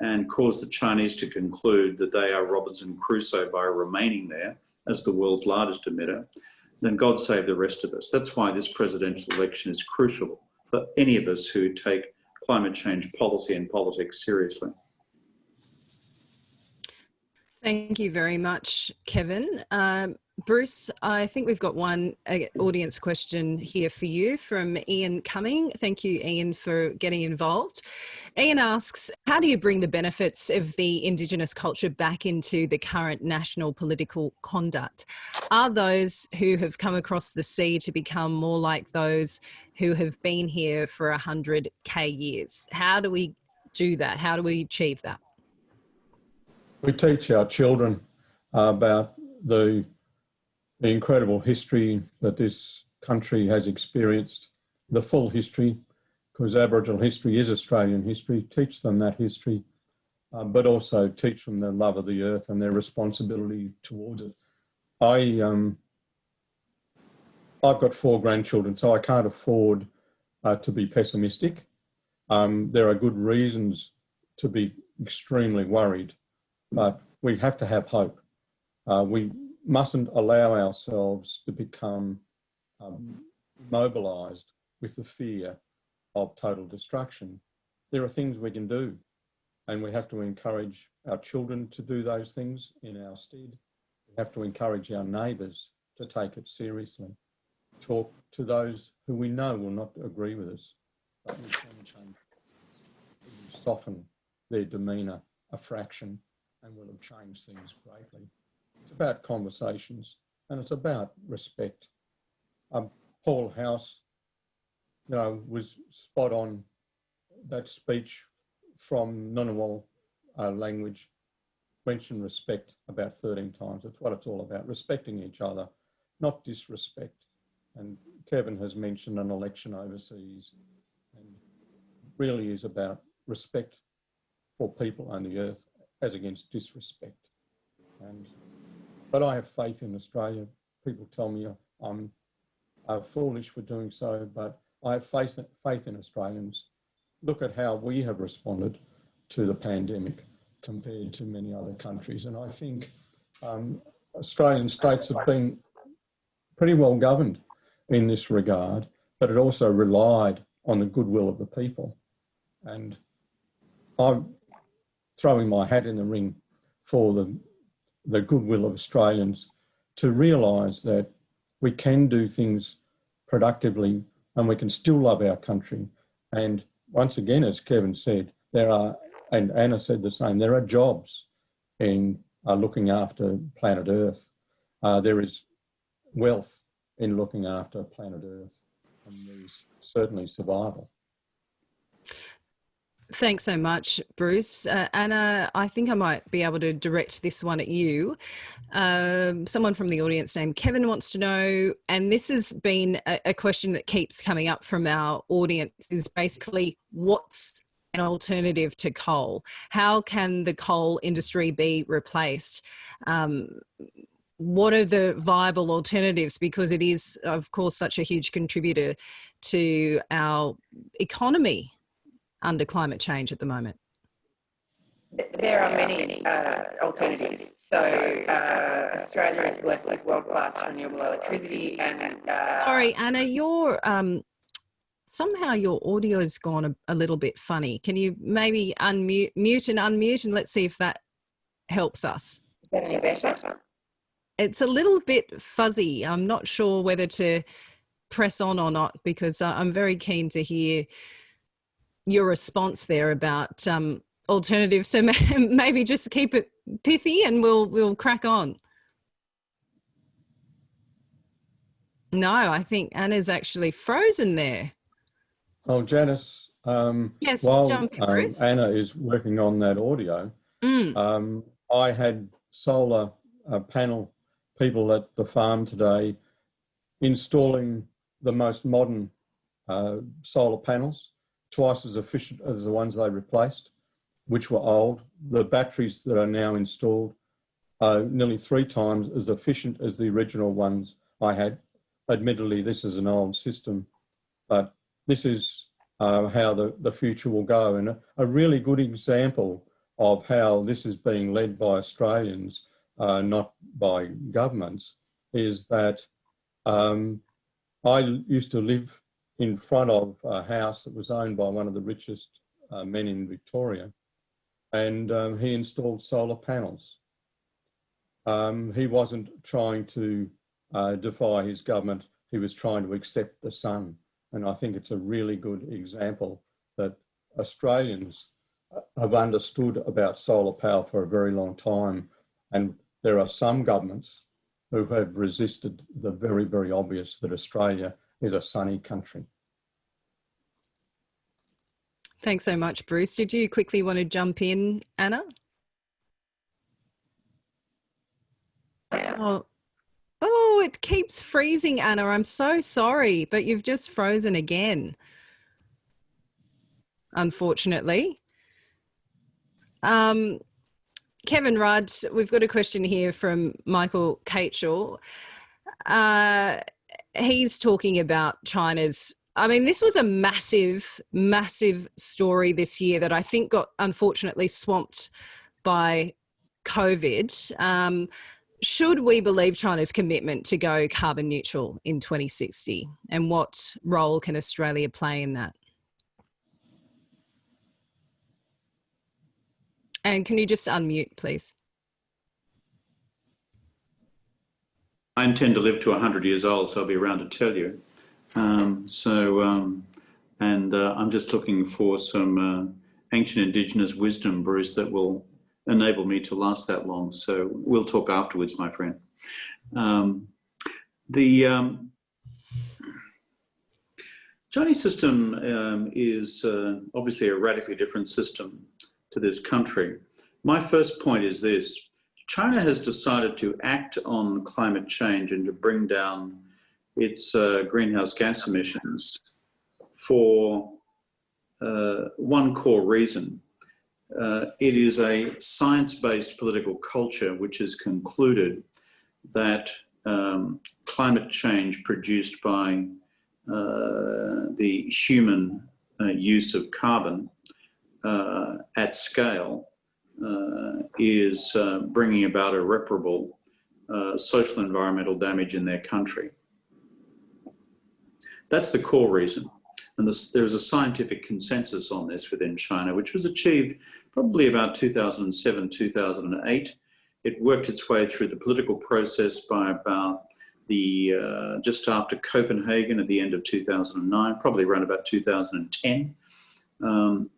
and cause the Chinese to conclude that they are Robinson Crusoe by remaining there as the world's largest emitter, then God save the rest of us. That's why this presidential election is crucial for any of us who take climate change policy and politics seriously. Thank you very much, Kevin. Um, Bruce, I think we've got one uh, audience question here for you from Ian Cumming. Thank you, Ian, for getting involved. Ian asks, how do you bring the benefits of the Indigenous culture back into the current national political conduct? Are those who have come across the sea to become more like those who have been here for 100k years? How do we do that? How do we achieve that? We teach our children about the the incredible history that this country has experienced, the full history, because Aboriginal history is Australian history, teach them that history, um, but also teach them the love of the earth and their responsibility towards it. I, um, I've got four grandchildren, so I can't afford uh, to be pessimistic. Um, there are good reasons to be extremely worried, but we have to have hope. Uh, we mustn't allow ourselves to become um, mobilized with the fear of total destruction. There are things we can do, and we have to encourage our children to do those things in our stead. We have to encourage our neighbours to take it seriously. Talk to those who we know will not agree with us, but we can change, soften their demeanour a fraction, and will have changed things greatly. It's about conversations and it's about respect. Um, Paul House, you know, was spot on that speech from Ngunnawal uh, language mentioned respect about 13 times. That's what it's all about, respecting each other, not disrespect. And Kevin has mentioned an election overseas and really is about respect for people on the earth as against disrespect. And but I have faith in Australia. People tell me I'm uh, foolish for doing so, but I have faith, faith in Australians. Look at how we have responded to the pandemic compared to many other countries. And I think um, Australian states have been pretty well governed in this regard, but it also relied on the goodwill of the people. And I'm throwing my hat in the ring for the the goodwill of Australians to realise that we can do things productively and we can still love our country. And once again, as Kevin said, there are, and Anna said the same, there are jobs in uh, looking after planet Earth. Uh, there is wealth in looking after planet Earth and there's certainly survival. Thanks so much, Bruce. Uh, Anna, I think I might be able to direct this one at you. Um, someone from the audience named Kevin wants to know, and this has been a, a question that keeps coming up from our audience, is basically what's an alternative to coal? How can the coal industry be replaced? Um, what are the viable alternatives? Because it is, of course, such a huge contributor to our economy under climate change at the moment? There are many uh, alternatives. So uh, Australia is blessed with world-class renewable electricity and... Uh, Sorry, Anna, your um, somehow your audio has gone a, a, little bit funny. Can you maybe unmute mute and unmute and let's see if that helps us. Is that any better? It's a little bit fuzzy. I'm not sure whether to press on or not because uh, I'm very keen to hear your response there about um, alternatives. So maybe just keep it pithy and we'll we'll crack on. No, I think Anna's actually frozen there. Oh, Janice, um, yes, while um, Anna is working on that audio, mm. um, I had solar uh, panel people at the farm today installing the most modern uh, solar panels twice as efficient as the ones they replaced, which were old. The batteries that are now installed are nearly three times as efficient as the original ones I had. Admittedly, this is an old system, but this is uh, how the, the future will go. And a, a, really good example of how this is being led by Australians, uh, not by governments, is that um, I used to live in front of a house that was owned by one of the richest uh, men in Victoria. And um, he installed solar panels. Um, he wasn't trying to uh, defy his government, he was trying to accept the sun. And I think it's a really good example that Australians uh, have understood about solar power for a very long time. And there are some governments who have resisted the very, very obvious that Australia is a sunny country. Thanks so much, Bruce. Did you quickly want to jump in, Anna? Oh, oh, it keeps freezing, Anna. I'm so sorry, but you've just frozen again. unfortunately. Um, Kevin Rudd, we've got a question here from Michael Catchell. Uh, he's talking about China's. I mean, this was a massive, massive story this year that I think got unfortunately swamped by COVID. Um, should we believe China's commitment to go carbon neutral in 2060? And what role can Australia play in that? And can you just unmute, please? I intend to live to 100 years old, so I'll be around to tell you. Um, so, um, and uh, I'm just looking for some uh, ancient indigenous wisdom, Bruce, that will enable me to last that long. So we'll talk afterwards, my friend. Um, the um, Chinese system um, is uh, obviously a radically different system to this country. My first point is this. China has decided to act on climate change and to bring down its uh, greenhouse gas emissions for uh, one core reason. Uh, it is a science-based political culture which has concluded that um, climate change produced by uh, the human uh, use of carbon uh, at scale is bringing about irreparable social environmental damage in their country. That's the core reason. And this, there's a scientific consensus on this within China, which was achieved probably about 2007, 2008. It worked its way through the political process by about the uh, just after Copenhagen at the end of 2009, probably around about 2010. Um,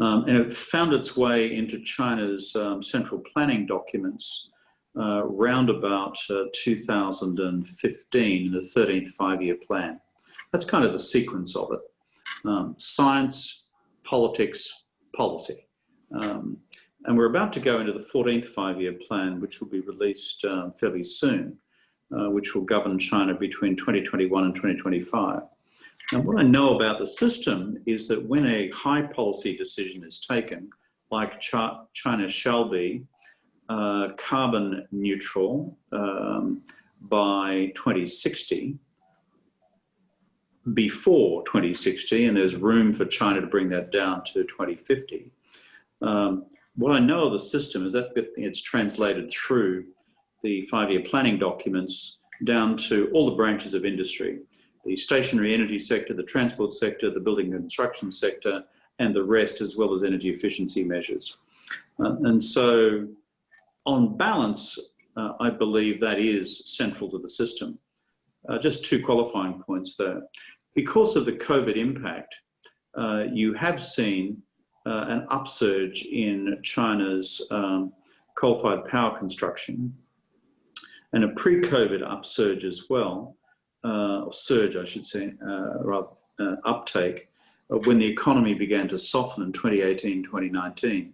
um, and it found its way into China's um, central planning documents uh, round about uh, 2015, the 13th five-year plan. That's kind of the sequence of it. Um, science, politics, policy. Um, and we're about to go into the 14th five-year plan, which will be released um, fairly soon, uh, which will govern China between 2021 and 2025. And what I know about the system is that when a high policy decision is taken, like China shall be uh, carbon neutral um, by 2060, before 2060, and there's room for China to bring that down to 2050. Um, what I know of the system is that it's translated through the five-year planning documents down to all the branches of industry the stationary energy sector, the transport sector, the building and construction sector, and the rest, as well as energy efficiency measures. Uh, and so, on balance, uh, I believe that is central to the system. Uh, just two qualifying points there. Because of the COVID impact, uh, you have seen uh, an upsurge in China's um, coal-fired power construction and a pre-COVID upsurge as well uh, or surge, I should say, uh, rather uptake when the economy began to soften in 2018, 2019.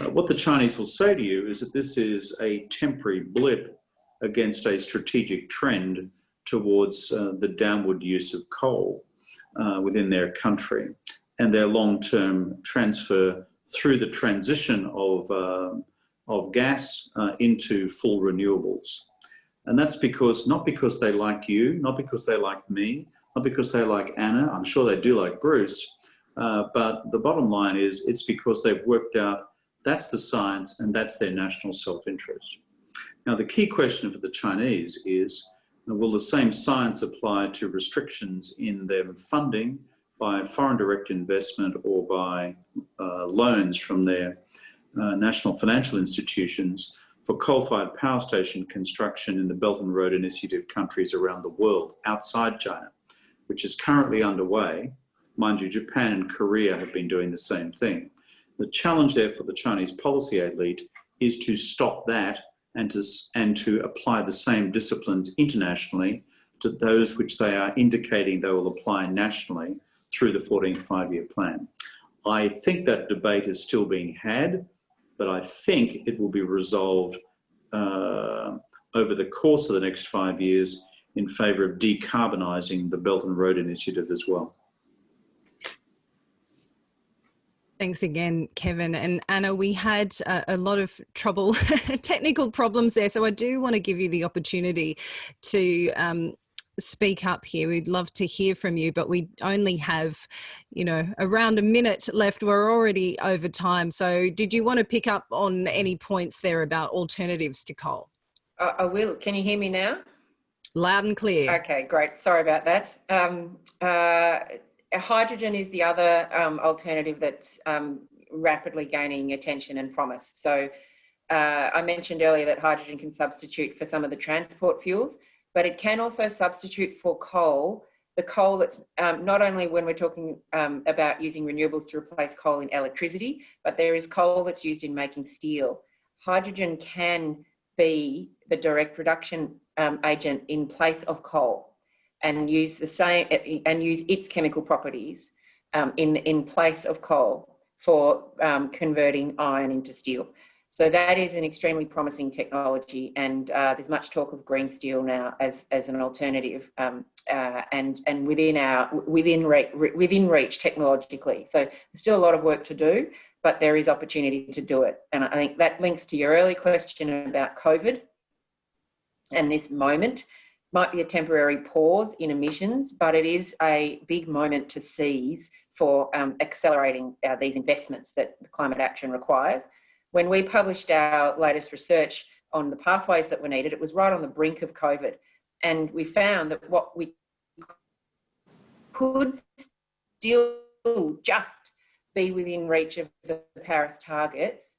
Uh, what the Chinese will say to you is that this is a temporary blip against a strategic trend towards uh, the downward use of coal uh, within their country and their long-term transfer through the transition of, of gas into full renewables. And that's because, not because they like you, not because they like me, not because they like Anna, I'm sure they do like Bruce, uh, but the bottom line is it's because they've worked out that's the science and that's their national self-interest. Now the key question for the Chinese is, will the same science apply to restrictions in their funding by foreign direct investment or by uh, loans from their uh, national financial institutions for coal-fired power station construction in the Belt and Road Initiative countries around the world outside China, which is currently underway. Mind you, Japan and Korea have been doing the same thing. The challenge there for the Chinese policy elite is to stop that and to, and to apply the same disciplines internationally to those which they are indicating they will apply nationally through the 14th five-year plan. I think that debate is still being had but I think it will be resolved uh, over the course of the next five years in favour of decarbonising the Belt and Road Initiative as well. Thanks again, Kevin. And Anna, we had a, a lot of trouble, technical problems there. So I do want to give you the opportunity to um, speak up here. We'd love to hear from you, but we only have, you know, around a minute left. We're already over time. So did you want to pick up on any points there about alternatives to coal? I, I will. Can you hear me now? Loud and clear. Okay, great. Sorry about that. Um, uh, hydrogen is the other um, alternative that's um, rapidly gaining attention and promise. So uh, I mentioned earlier that hydrogen can substitute for some of the transport fuels, but it can also substitute for coal. The coal that's um, not only when we're talking um, about using renewables to replace coal in electricity, but there is coal that's used in making steel. Hydrogen can be the direct reduction um, agent in place of coal and use the same and use its chemical properties um, in in place of coal for um, converting iron into steel. So that is an extremely promising technology, and uh, there's much talk of green steel now as as an alternative, um, uh, and and within our within reach, within reach technologically. So there's still a lot of work to do, but there is opportunity to do it, and I think that links to your early question about COVID and this moment might be a temporary pause in emissions, but it is a big moment to seize for um, accelerating uh, these investments that climate action requires. When we published our latest research on the pathways that were needed, it was right on the brink of COVID. And we found that what we could still just be within reach of the Paris targets,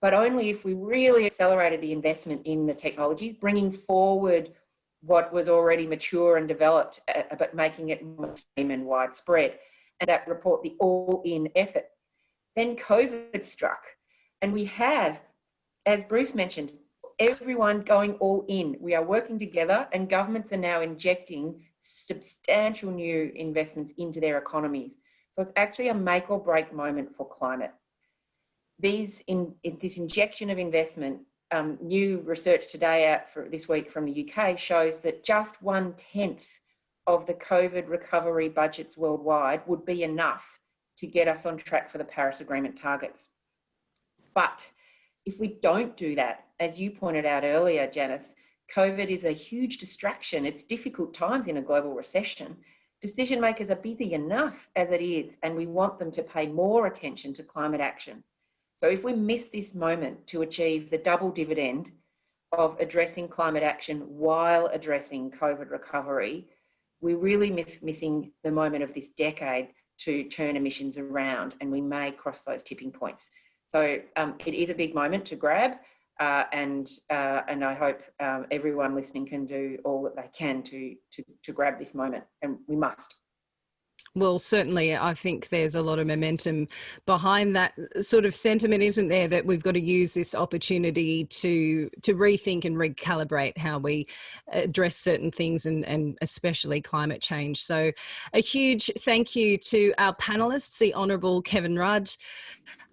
but only if we really accelerated the investment in the technologies, bringing forward what was already mature and developed, uh, but making it more and widespread. And that report, the all-in effort. Then COVID struck, and we have, as Bruce mentioned, everyone going all in. We are working together, and governments are now injecting substantial new investments into their economies. So it's actually a make or break moment for climate. These in this injection of investment um, new research today out for this week from the UK shows that just one tenth of the COVID recovery budgets worldwide would be enough to get us on track for the Paris Agreement targets. But if we don't do that, as you pointed out earlier, Janice, COVID is a huge distraction. It's difficult times in a global recession. Decision makers are busy enough as it is, and we want them to pay more attention to climate action. So if we miss this moment to achieve the double dividend of addressing climate action while addressing COVID recovery, we really miss missing the moment of this decade to turn emissions around and we may cross those tipping points. So um, it is a big moment to grab uh, and uh, and I hope um, everyone listening can do all that they can to, to, to grab this moment and we must. Well, certainly, I think there's a lot of momentum behind that sort of sentiment, isn't there? That we've got to use this opportunity to to rethink and recalibrate how we address certain things, and and especially climate change. So, a huge thank you to our panelists, the Honourable Kevin Rudd,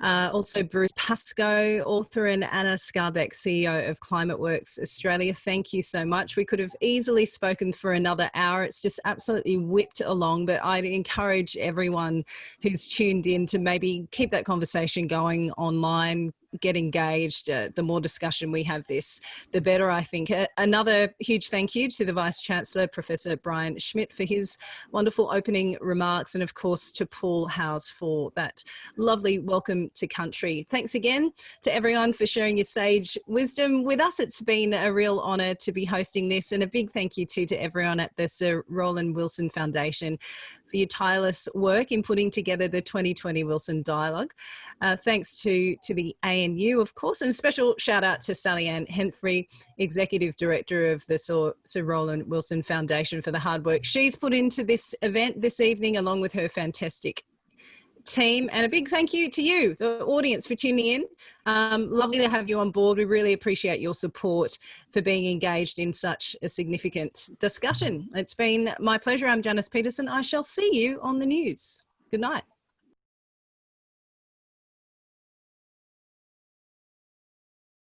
uh, also Bruce Pascoe, author, and Anna Skarbek, CEO of ClimateWorks Australia. Thank you so much. We could have easily spoken for another hour. It's just absolutely whipped along, but I'd encourage everyone who's tuned in to maybe keep that conversation going online, get engaged, uh, the more discussion we have this, the better, I think. Uh, another huge thank you to the Vice Chancellor, Professor Brian Schmidt, for his wonderful opening remarks, and of course to Paul House for that lovely welcome to country. Thanks again to everyone for sharing your sage wisdom with us. It's been a real honour to be hosting this, and a big thank you too to everyone at the Sir Roland Wilson Foundation for your tireless work in putting together the 2020 Wilson Dialogue. Uh, thanks to, to the ANU, of course, and a special shout out to Sally Ann Henfrey, Executive Director of the Sir, Sir Roland Wilson Foundation for the hard work she's put into this event this evening, along with her fantastic team and a big thank you to you the audience for tuning in. Um, lovely to have you on board. We really appreciate your support for being engaged in such a significant discussion. It's been my pleasure. I'm Janice Petersen. I shall see you on the news. Good night